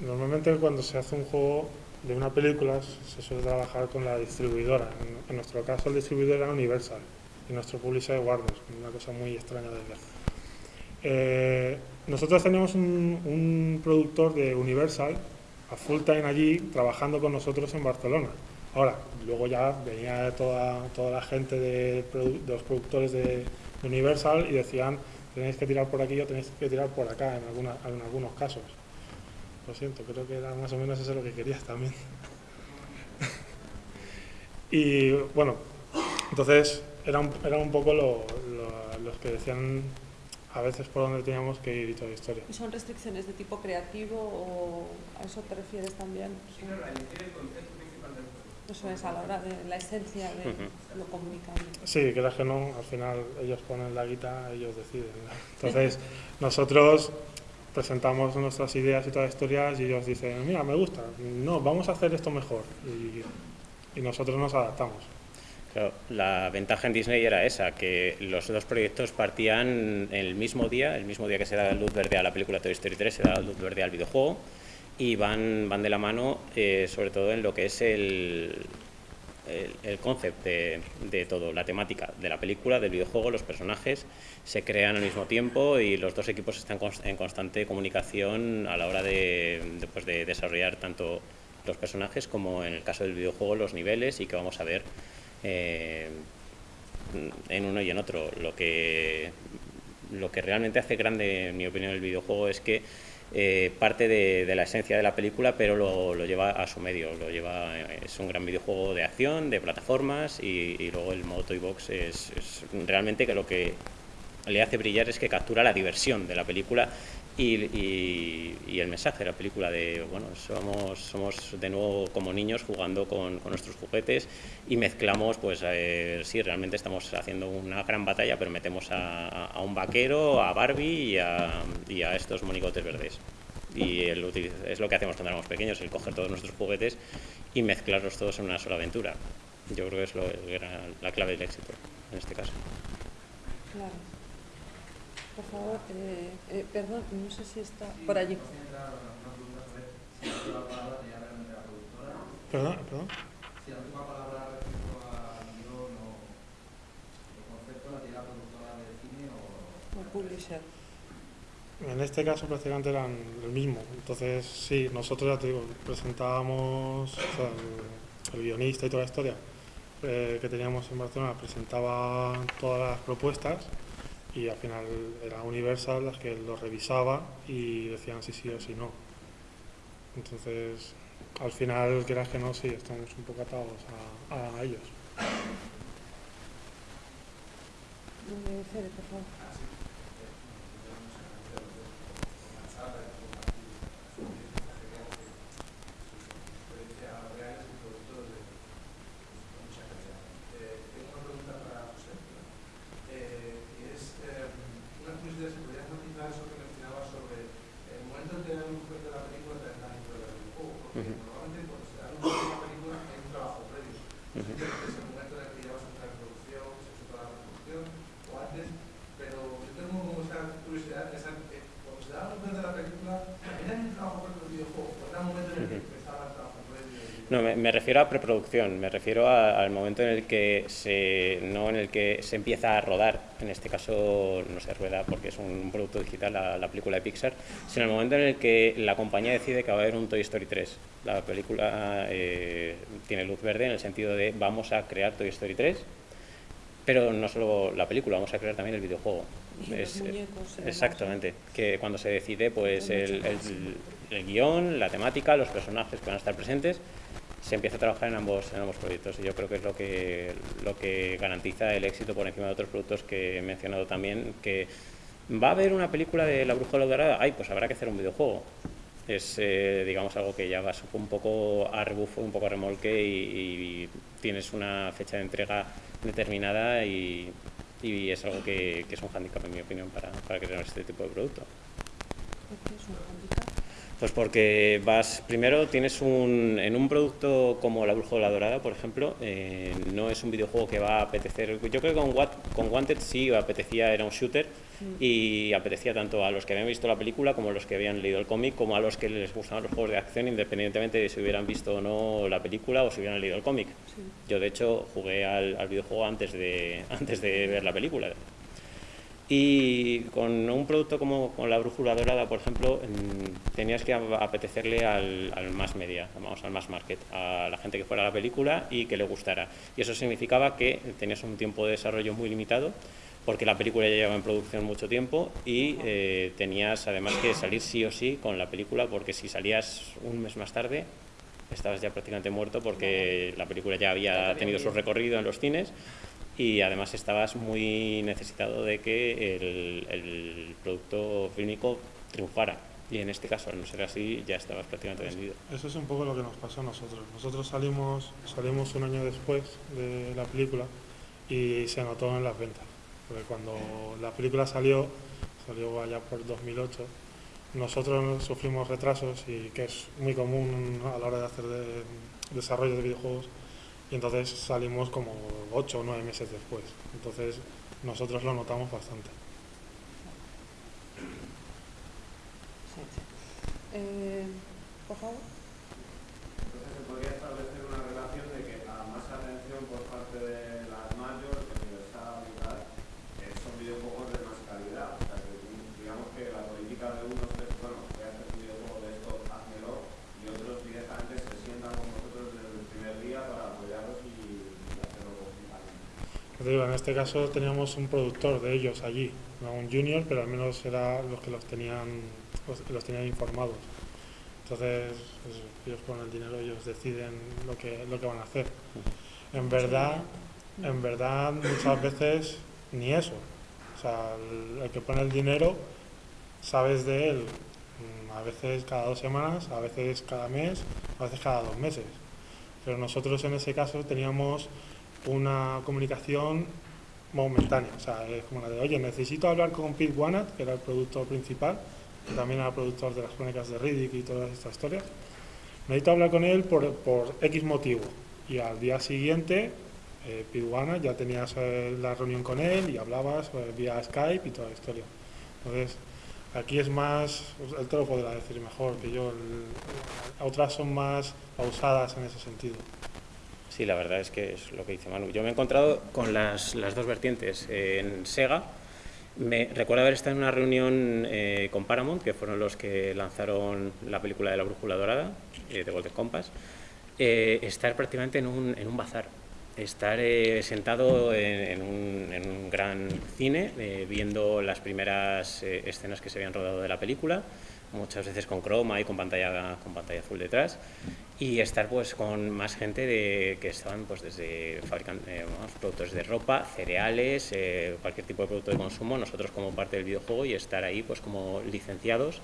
B: normalmente cuando se hace un juego de una película se suele trabajar con la distribuidora. En, nuestro caso el distribuidor era Universal y nuestro publisher Warner, una cosa muy extraña de ver. Eh, nosotros teníamos un, productor de Universal a full time allí trabajando con nosotros en Barcelona. Ahora, luego ya venía toda, toda la gente de, los productores de, Universal y decían tenéis que tirar por aquí o tenéis que tirar por acá en, en algunos casos. Lo siento, creo que era más o menos eso lo que querías también. y bueno, entonces era un, era un poco lo- lo- los que decían a veces por dónde teníamos que ir y toda la historia.
A: ¿Y son restricciones de tipo creativo o a eso te refieres también?
J: Sí, no, la elegir el concepto principal del juego.
A: Eso es a la hora de la esencia de lo comunicable.
B: Sí, que que no, al final ellos ponen la guita, ellos deciden. ¿no? Entonces, nosotros presentamos nuestras ideas y todas las historias y ellos dicen, mira, me gusta, no, vamos a hacer esto mejor. Y, nosotros nos adaptamos.
C: La ventaja en Disney era esa, que los dos proyectos partían el mismo día, el mismo día que se da luz verde a la película Toy Story 3, se da luz verde al videojuego, y van, van de la mano eh, sobre todo en lo que es el, el, el concept de, todo, la temática de la película, del videojuego, los personajes se crean al mismo tiempo y los dos equipos están en constante comunicación a la hora de, de, pues, de desarrollar tanto los personajes como en el caso del videojuego los niveles y que vamos a ver eh, en uno y en otro. Lo que, lo que realmente hace grande, en mi opinión, el videojuego es que eh, parte de, la esencia de la película, pero lo, lleva a su medio. Lo lleva, eh, es un gran videojuego de acción, de plataformas y, y luego el modo Toy Box es, es realmente que lo que le hace brillar es que captura la diversión de la película y, y- el mensaje de la película de, bueno, somos, somos de nuevo como niños jugando con, nuestros juguetes y mezclamos, pues eh, sí, realmente estamos haciendo una gran batalla, pero metemos a, a- un vaquero, a Barbie y a, y a estos monigotes verdes. Y el es lo que hacemos cuando éramos pequeños, el coger todos nuestros juguetes y mezclarlos todos en una sola aventura. Yo creo que es lo, el gran- la clave del éxito en este caso.
A: Claro. Por favor, eh, eh, perdón, no sé si está por allí.
B: ¿Perdón? ¿Perdón?
H: Si la última palabra respecto al guion o el concepto la tiene la productora de cine o...
A: O publisher.
B: En este caso prácticamente eran el mismo. Entonces, sí, nosotros ya te digo, presentábamos, o sea, el, el guionista y toda la historia eh, que teníamos en Barcelona presentaba todas las propuestas y al final era Universal las que lo revisaba y decían si sí o si no. Entonces, al final, quieras que no, sí, estamos un poco atados a, a ellos.
H: Tengo una pregunta para José. Eh, y es eh, una curiosidad, si podrías matizar eso que mencionabas sobre el momento en que hay un juez de la película te dan dentro del juego. Porque
C: Ujú.
H: normalmente cuando se da un juez de la película hay un trabajo previo.
C: Ujú.
H: Es el momento en el que ya vas a entrar en producción, se hace toda la producción, o antes. Pero yo tengo como esta curiosidad, esa, que cuando se da un juez de la película, también hay un trabajo previo del videojuego. O era un momento en el que
C: Ujú.
H: empezaba el trabajo previo. y-
C: No, me, me refiero a preproducción, me refiero a- al momento en el que se, no en el que se empieza a rodar, en este caso no se rueda porque es un producto digital la, la película de Pixar, sino el momento en el que la compañía decide que va a haber un Toy Story 3. La película eh, tiene luz verde en el sentido de vamos a crear Toy Story 3, pero no solo la película, vamos a crear también el videojuego. Es-
A: muñecos demás,
C: exactamente, que cuando se decide pues el, el, el guion, la temática, los personajes que van a estar presentes, se empieza a trabajar en ambos, en ambos proyectos y yo creo que es lo que, lo que garantiza el éxito por encima de otros productos que he mencionado también, que va a haber una película de La Bruja de la Dorada, ay, pues habrá que hacer un videojuego. Es, eh, digamos, algo que ya vas un poco a rebufo, un poco a remolque y, y tienes una fecha de entrega determinada y, y es algo que, que es un hándicap, en mi opinión, para, para crear este tipo de producto.
A: ¿Qué es un?
C: Pues porque vas, primero tienes un, en un producto como La Brújula Dorada, por ejemplo, eh, no es un videojuego que va a apetecer, yo creo que con, Wanted sí apetecía, era un shooter y apetecía tanto a los que habían visto la película como a los que habían leído el cómic, como a los que les gustaban los juegos de acción, independientemente de si hubieran visto o no la película o si hubieran leído el cómic. Yo de hecho jugué al, al videojuego antes de, [LAUGHS] antes de ver la película. Y con un producto como con la brújula dorada, por ejemplo, tenías que ap- apetecerle al, al más media, vamos, al más market, a la gente que fuera a la película y que le gustara. Y eso significaba que tenías un tiempo de desarrollo muy limitado, porque la película ya llevaba en producción mucho tiempo y eh, tenías además que salir sí o sí con la película, porque si salías un mes más tarde, estabas ya prácticamente muerto porque la película ya había tenido su recorrido en los cines y además estabas muy necesitado de que el, el producto fílmico triunfara. Y en este caso, al no ser así, ya estabas prácticamente vendido.
B: Eso es un poco lo que nos pasó a nosotros. Nosotros salimos, salimos un año después de la película y se notó en las ventas. Porque cuando la película salió, salió allá por 2008, nosotros sufrimos retrasos y que es muy común a la hora de hacer de- desarrollo de videojuegos y entonces salimos como 8 o 9 meses después. Entonces nosotros lo notamos bastante.
A: Eh, por favor.
J: Entonces se podría establecer una relación de que a más atención por parte de las mayores, universal y tal, eh, son videojuegos de más calidad. O sea, que digamos que la política de unos es, bueno, voy a hacer un videojuego de esto, házmelo, y otros directamente se sientan con vosotros desde el primer día para apoyaros y, y hacerlo conjuntamente.
B: Yo digo, en este caso teníamos un productor de ellos allí, no un junior, pero al menos era los que los tenían, los, tenían informados. Entonces, pues, ellos con el dinero ellos deciden lo que, lo que van a hacer. En verdad, en verdad muchas veces ni eso. O sea, el, el que pone el dinero, sabes de él mm, a veces cada dos semanas, a veces cada mes, a veces cada dos meses. Pero nosotros en ese caso teníamos una comunicación momentánea. O sea, es como la de, oye, necesito hablar con Pete Wanat, que era el productor principal, que también era productor de las crónicas de Riddick y todas estas historias. Necesito hablar con él por, por X motivo. Y al día siguiente, eh, Pete Wanat, ya tenías la reunión con él y hablabas vía Skype y toda la historia. Entonces, aquí es más, él te lo podrá decir mejor que yo. el- otras son más pausadas en ese sentido.
C: Sí, la verdad es que es lo que dice Manu. Yo me he encontrado con las, las dos vertientes. En Sega, me recuerdo haber estado en una reunión eh, con Paramount, que fueron los que lanzaron la película de la Brújula Dorada, eh, de Golden Compass, eh, estar prácticamente en un, en un bazar. Estar eh, sentado en, en un, en un gran cine, eh, viendo las primeras eh, escenas que se habían rodado de la película, muchas veces con croma y con pantalla, con pantalla azul detrás, y estar pues con más gente de, que estaban pues desde fabrican, eh, vamos, productores de ropa, cereales, eh, cualquier tipo de producto de consumo, nosotros como parte del videojuego y estar ahí pues como licenciados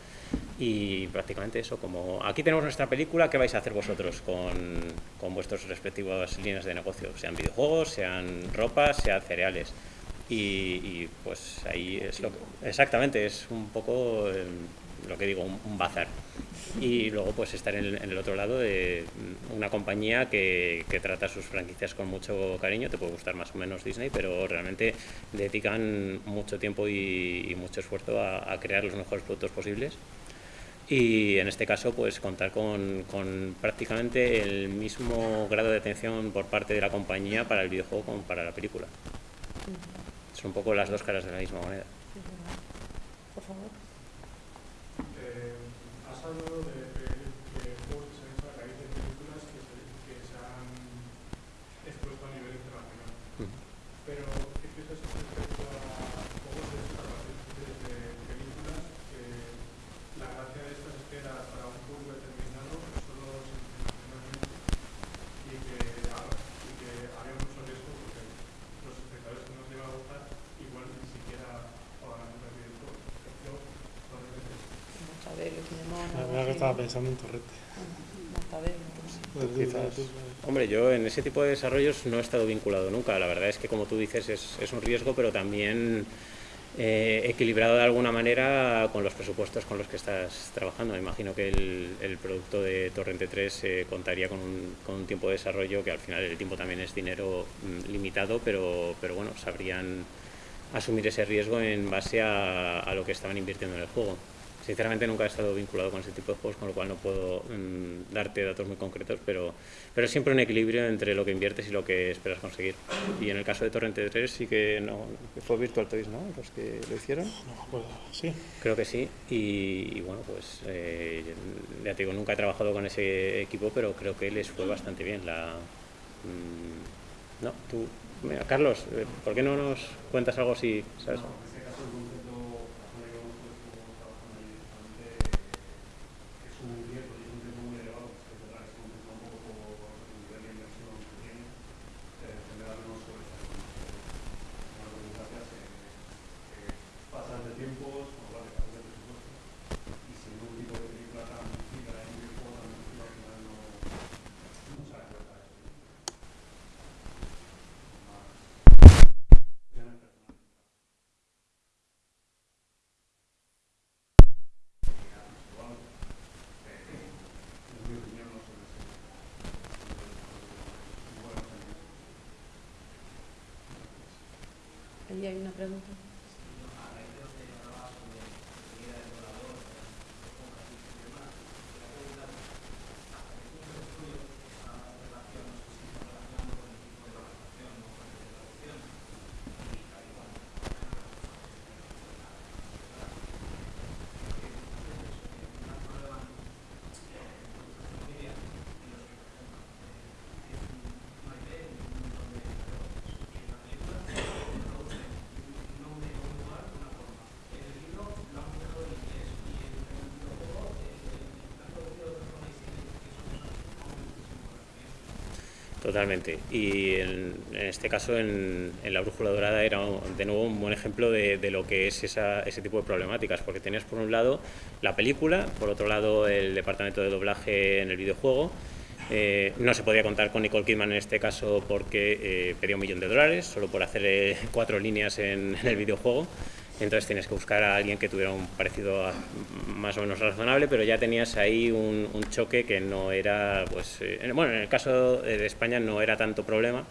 C: y prácticamente eso, como aquí tenemos nuestra película, ¿qué vais a hacer vosotros con, con vuestras respectivas líneas de negocio? Sean videojuegos, sean ropa, sean cereales. Y, y, pues ahí es lo que, exactamente, es un poco eh, lo que digo, un, un bazar. Y luego pues estar en el, en el otro lado de mm, una compañía que, que trata sus franquicias con mucho cariño, te puede gustar más o menos Disney, pero realmente dedican mucho tiempo y, y mucho esfuerzo a, a crear los mejores productos posibles y en este caso pues contar con, con prácticamente el mismo grado de atención por parte de la compañía para el videojuego como para la película. Son un poco las dos caras de la misma moneda.
A: Por favor.
K: Eh, has hablado de, de- de juegos que se han hecho a raíz de películas que se, que se han expuesto a nivel internacional.
C: Ujú.
K: Pero, ¿qué piensas respecto a juegos de hechos a partir de, de películas? Que la gracia de estas es que era para un público determinado, que solo se internacionalmente, y que, ah, y que había mucho riesgo porque los espectadores que nos iba a gustar igual ni siquiera jugaban a los videojuegos. Yo, probablemente
A: Mortadelo, Filemón,
B: La
A: algo
B: verdad que
A: así,
B: estaba pensando en Torrete.
A: Pues.
C: Quizás. Hombre, yo en ese tipo de desarrollos no he estado vinculado nunca. La verdad es que, como tú dices, es, es un riesgo, pero también eh, equilibrado de alguna manera con los presupuestos con los que estás trabajando. Me imagino que el, el producto de Torrente 3 eh, contaría con un, con un tiempo de desarrollo que al final el tiempo también es dinero mm, limitado, pero, pero bueno, sabrían asumir ese riesgo en base a, a lo que estaban invirtiendo en el juego. Sinceramente nunca he estado vinculado con ese tipo de juegos, con lo cual no puedo mm, darte datos muy concretos, pero, pero es siempre un equilibrio entre lo que inviertes y lo que esperas conseguir. Y en el caso de Torrente 3 sí que no, fue Virtual Toys, ¿no? Los que lo hicieron.
B: No me acuerdo. Sí.
C: Creo que sí. Y, y bueno, pues eh, ya te digo, nunca he trabajado con ese equipo, pero creo que les fue bastante bien. La, mm, no, tú, mira, Carlos, eh, ¿por qué no nos cuentas algo si sabes?
K: No, en este caso el concepto, la zona que conozco es como trabajando ahí directamente, eh, es un riesgo y es un riesgo muy elevado, es verdad, es un riesgo un poco por el nivel de inversión que tiene, eh, generarnos sobre esta Una burocracia se, se pasa de tiempos, con lo cual te de presupuesto, y si no un tipo de película tan difícil, hay un videojuego tan difícil, al final no, no sale a cuenta eso. Más, opciones personales. En mi opinión no suele ser muy buenos en eso.
A: Ahí hay una pregunta.
C: Totalmente. Y en, este caso, en, en La Brújula Dorada, era de nuevo un buen ejemplo de, lo que es esa- ese tipo de problemáticas, porque tenías por un lado la película, por otro lado el departamento de doblaje en el videojuego. Eh, no se podía contar con Nicole Kidman en este caso porque eh, pedía un millón de dólares solo por hacer eh, cuatro líneas en el videojuego. Entonces tienes que buscar a alguien que tuviera un parecido a- más o menos razonable, pero ya tenías ahí un, un choque que no era, pues, eh, en- bueno, en el caso de España no era tanto problema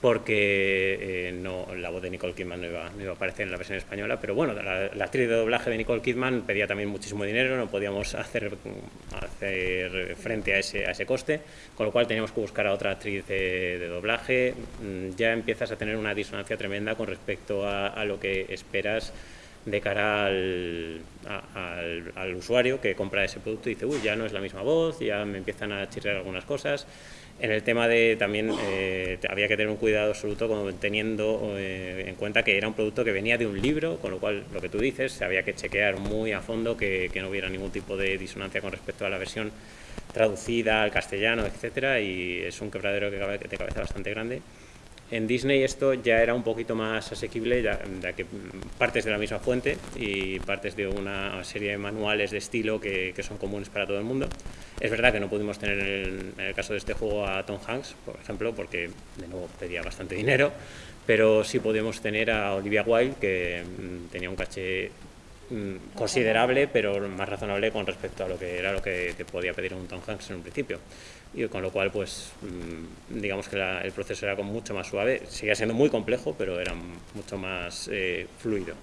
C: porque eh, no, la voz de Nicole Kidman no iba, no iba a aparecer en la versión española, pero bueno, la, la actriz de doblaje de Nicole Kidman pedía también muchísimo dinero, no podíamos hacer, hacer frente a ese, a ese coste, con lo cual teníamos que buscar a otra actriz de, de doblaje. Mm, Ya empiezas a tener una disonancia tremenda con respecto a, a lo que esperas de cara al, a- al, al usuario que compra ese producto y dice, uy, ya no es la misma voz, ya me empiezan a chirriar algunas cosas. En el tema de también eh, había que tener un cuidado absoluto como teniendo eh, en cuenta que era un producto que venía de un libro, con lo cual lo que tú dices, se había que chequear muy a fondo que, no hubiera ningún tipo de disonancia con respecto a la versión traducida al castellano, etcétera, y es un quebradero que de cabeza bastante grande. En Disney esto ya era un poquito más asequible, ya, ya que partes de la misma fuente y partes de una serie de manuales de estilo que, que son comunes para todo el mundo. Es verdad que no pudimos tener en el, en el caso de este juego a Tom Hanks, por ejemplo, porque de nuevo pedía bastante dinero, pero sí podíamos tener a Olivia Wilde, que mm, tenía un caché mm, considerable, pero más razonable con respecto a lo que era lo que te podía pedir un Tom Hanks en un principio. Y con lo cual, pues, mm, digamos que el proceso era como mucho más suave. Seguía siendo muy complejo, pero era mucho más eh, fluido.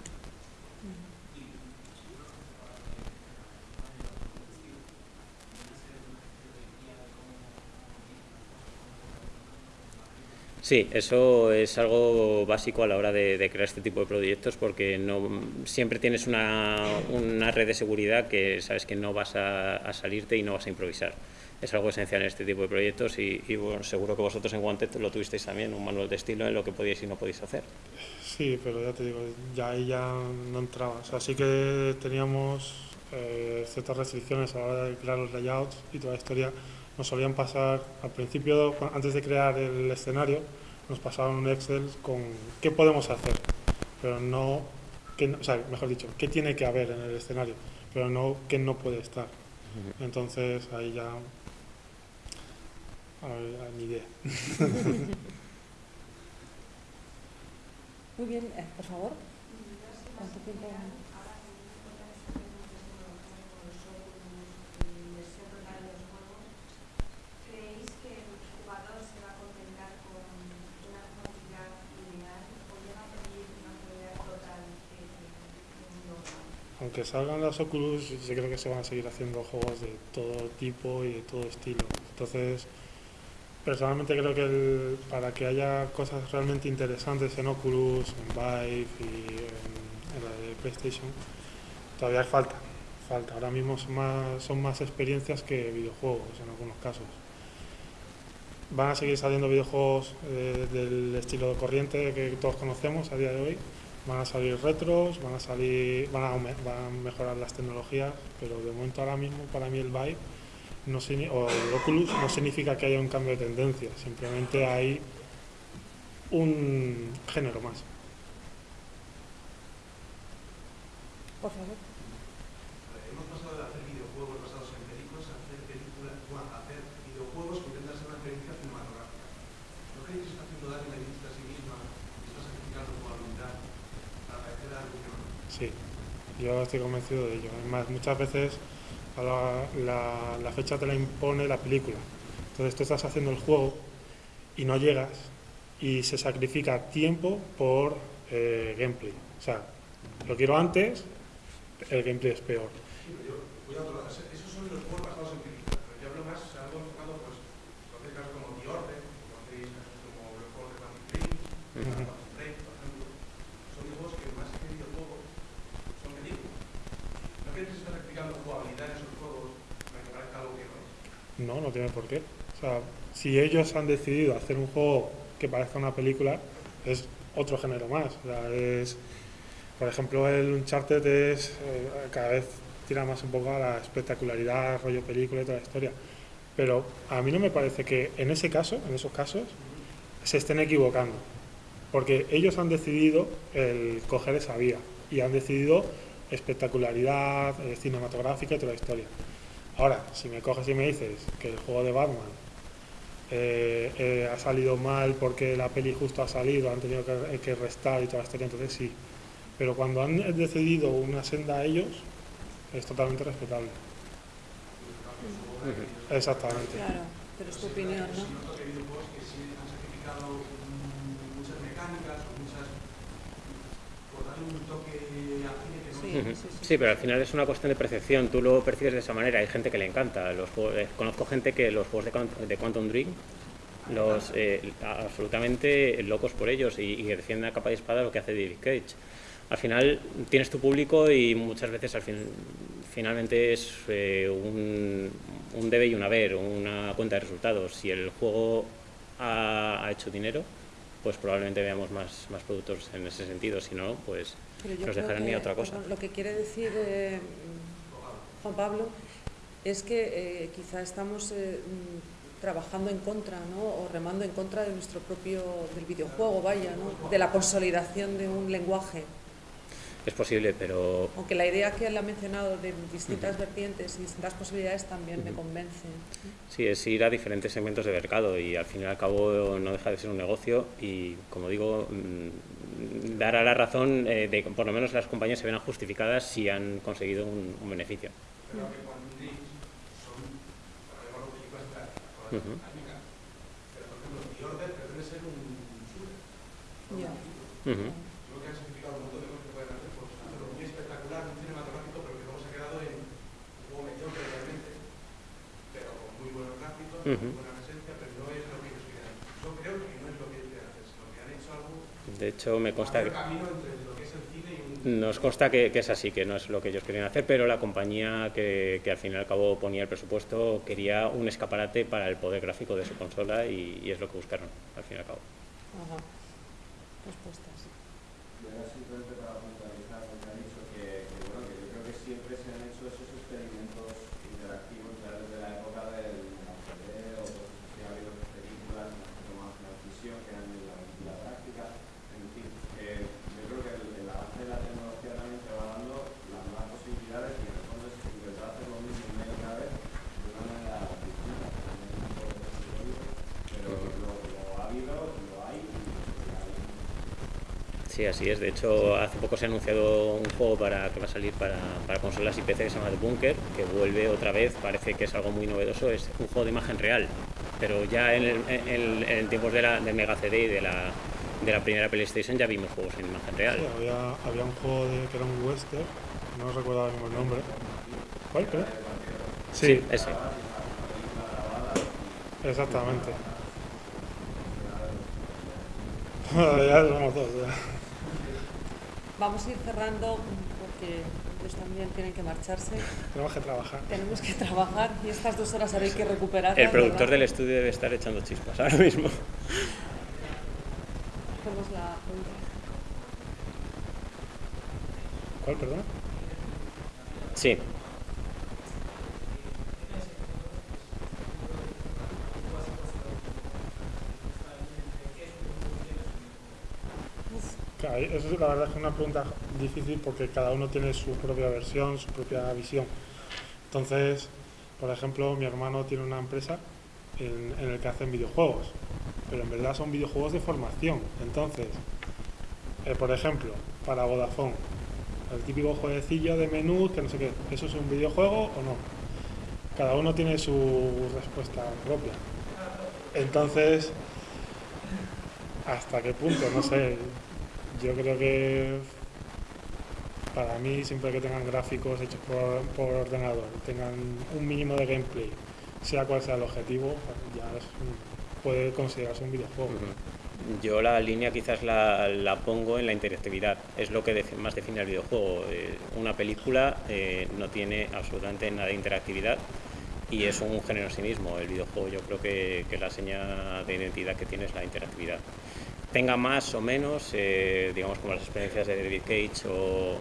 C: Sí, eso es algo básico a la hora de, crear este tipo de proyectos porque no siempre tienes una, una red de seguridad que sabes que no vas a salirte y no vas a improvisar. Es algo esencial en este tipo de proyectos y, y, bueno, seguro que vosotros en Wanted lo tuvisteis también, un manual de estilo en lo que podíais y no podéis hacer.
B: Sí, pero ya te digo, ya ahí ya no entraba. O sea, sí que teníamos eh, ciertas restricciones a la hora de crear los layouts y toda la historia. Nos solían pasar, al principio, antes de crear el escenario, nos pasaban un Excel con qué podemos hacer, pero no, qué o sea, mejor dicho, qué tiene que haber en el escenario, pero no qué no puede estar. Entonces ahí ya, a ni idea.
A: Muy bien, eh, por favor. ¿Cuánto tiempo?
B: Aunque salgan las Oculus, yo creo que se van a seguir haciendo juegos de todo tipo y de todo estilo. Entonces, personalmente creo que para que haya cosas realmente interesantes en Oculus, en Vive y en, la de PlayStation, todavía falta. Falta. Ahora mismo son más, son más experiencias que videojuegos en algunos casos. Van a seguir saliendo videojuegos eh, del estilo corriente que todos conocemos a día de hoy. Van a salir retros, van a salir, van van a mejorar las tecnologías, pero de momento ahora mismo para mí el Vive no signi- o el Oculus no significa que haya un cambio de tendencia, simplemente hay un género más.
A: Por favor.
L: Hemos pasado de hacer videojuegos basados en películas a hacer películas, bueno, a hacer videojuegos que intentan ser una experiencia cinematográfica. ¿No creéis que está haciendo la industria a sí misma y está sacrificando jugabilidad para parecer algo que no?
B: Sí, yo estoy convencido de ello. Además, muchas veces la, la- fecha te la impone la película. Entonces tú estás haciendo el juego y no llegas y se sacrifica tiempo por eh, gameplay. O sea, lo quiero antes, el gameplay es peor.
L: Sí, pero yo voy a otro lado. Ese- Esos son los juegos basados en películas, pero yo hablo más, o sea, algo enfocado, pues, conocéis casos como The Order, conocéis casos como los juegos de Quantum Dream,
B: Ujú.
L: Quantum Break, por ejemplo. Son juegos que más que videojuegos son películas. ¿No creéis que se está no es?
B: No, no tiene por qué. O sea, si ellos han decidido hacer un juego que parezca una película, es otro género más. O sea, es, por ejemplo, el Uncharted es eh, cada vez tira más un poco a la espectacularidad, rollo película y toda la historia. Pero a mí no me parece que en ese caso, en esos casos, se estén equivocando. Porque ellos han decidido el coger esa vía y han decidido espectacularidad eh, cinematográfica y toda la historia. Ahora, si me coges y me dices que el juego de Batman eh, eh, ha salido mal porque la peli justo ha salido, han tenido que, que restar y toda la historia, entonces sí. Pero cuando han decidido una senda a ellos, es totalmente respetable. Exactamente.
A: Claro, pero es tu opinión, ¿no?
L: muchas mecánicas muchas. por darle un toque
A: Sí,
C: pero al final es una cuestión de percepción. Tú lo percibes de esa manera. Hay gente que le encanta. Los juegos- eh, conozco gente que los juegos de, Quant- de Quantum Dream los eh, absolutamente locos por ellos y, defienden a capa y espada lo que hace David Cage. Al final tienes tu público y muchas veces al fin, finalmente es eh, un, un debe y un haber, una cuenta de resultados. Si el juego ha, ha hecho dinero, pues probablemente veamos más, más productos en ese sentido. Si no, pues
A: Pero yo creo que,
C: otra cosa.
A: Lo que quiere decir eh, Juan Pablo es que eh, quizá estamos eh, mm, trabajando en contra, ¿no? O remando en contra de nuestro propio del videojuego, vaya, ¿no? De la consolidación de un lenguaje.
C: Es posible, pero
A: Aunque la idea que él ha mencionado de distintas vertientes y distintas posibilidades también me convence.
C: sí, es ir a diferentes segmentos de mercado y al fin y al cabo no deja de ser un negocio y, como digo, dar a la razón eh, de que por lo menos las compañías se ven justificadas si han conseguido un, un beneficio.
L: Creo que son, para llamarlo películas prácticas, todas las
A: Mm.
C: Ujú.
L: mecánicas. Pero, por ejemplo, The Order pretende ser un shooter.
A: Ya.
C: Ujú.
L: Creo que han sacrificado un montón de cosas que pueden hacer por hacerlo muy espectacular, muy cinematográfico, pero que luego se ha quedado en un juego mediocre realmente, pero con muy buenos gráficos,
C: Ujú.
L: muy buena presencia, pero no es lo que ellos quieren hacer. Yo creo que no es lo que ellos quieren hacer, sino que han hecho algo,
C: De hecho, me consta que, nos consta que, que es así, que no es lo que ellos querían hacer, pero la compañía que, al fin y al cabo ponía el presupuesto quería un escaparate para el poder gráfico de su consola y, y es lo que buscaron, al fin y al cabo.
A: Ajá. Respuestas.
M: Y ahora simplemente para puntualizar lo que ha dicho, que, que, bueno, que yo creo que siempre se han hecho esos experimentos interactivos ya desde la época del CD o cosas así, ha habido películas en las que tomaban una decisión que eran la, la práctica, en fin, que yo creo que el, el avance de la tecnología también te va dando las nuevas posibilidades y en el fondo es intentar hacer lo mismo una y otra vez de una manera distinta, también un poco de desarrollo, pero lo, lo ha habido, lo hay y lo seguirá habiendo.
C: Sí, así es. De hecho, hace poco se ha anunciado un juego para, que va a salir para, para consolas y PC que se llama The Bunker, que vuelve otra vez, parece que es algo muy novedoso, es un juego de imagen real. Pero ya en, el, en, tiempos de la de Mega CD y de la, de la primera PlayStation ya vimos juegos en imagen real.
B: Sí, había, había un juego de, que era un western, no recuerdo el nombre. ¿Cuál, creo? Sí,
C: ese.
B: exactamente. [LAUGHS] ya somos dos. ya.
A: Vamos a ir cerrando porque ellos también tienen que marcharse.
B: Tenemos que trabajar.
A: Tenemos que trabajar y estas dos horas ahora hay que recuperarlas.
C: El productor
A: ¿verdad?
C: del estudio debe estar echando chispas ahora mismo.
A: Hacemos la pregunta.
B: ¿Cuál, perdón?
C: Sí.
B: Claro, eso es la verdad es que es una pregunta difícil porque cada uno tiene su propia versión, su propia visión. Entonces, por ejemplo, mi hermano tiene una empresa en, en el que hacen videojuegos, pero en verdad son videojuegos de formación. Entonces, eh, por ejemplo, para Vodafone, el típico jueguecillo de menú, que no sé qué, ¿eso es un videojuego o no? Cada uno tiene su respuesta propia. Entonces, ¿hasta qué punto? No sé. Yo creo que para mí, siempre que tengan gráficos hechos por, por ordenador, tengan un mínimo de gameplay, sea cual sea el objetivo, ya es puede considerarse un videojuego.
C: Yo la línea quizás la, la pongo en la interactividad, es lo que más define el videojuego. Eh, una película eh, no tiene absolutamente nada de interactividad y es un género en sí mismo. El videojuego yo creo que, que la seña de identidad que tiene es la interactividad. Tenga más o menos, eh, digamos como las experiencias de David Cage o,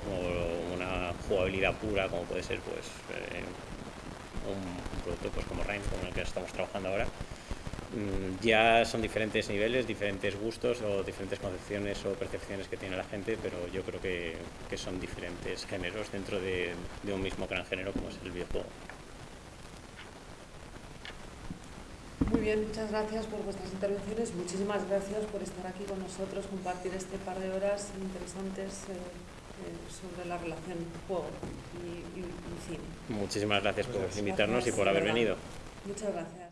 C: una jugabilidad pura como puede ser pues eh, un, producto pues como Rhyme, con el que estamos trabajando ahora, Mm, ya son diferentes niveles, diferentes gustos o diferentes concepciones o percepciones que tiene la gente, pero yo creo que, que son diferentes géneros dentro de, de un mismo gran género como es el videojuego.
A: Muy bien, muchas gracias por vuestras intervenciones. Muchísimas gracias por estar aquí con nosotros, compartir este par de horas interesantes eh, eh, sobre la relación juego y, y- y cine.
C: Muchísimas gracias por
B: Gracias.
C: invitarnos y por haber
A: verdad.
C: venido.
A: Muchas gracias.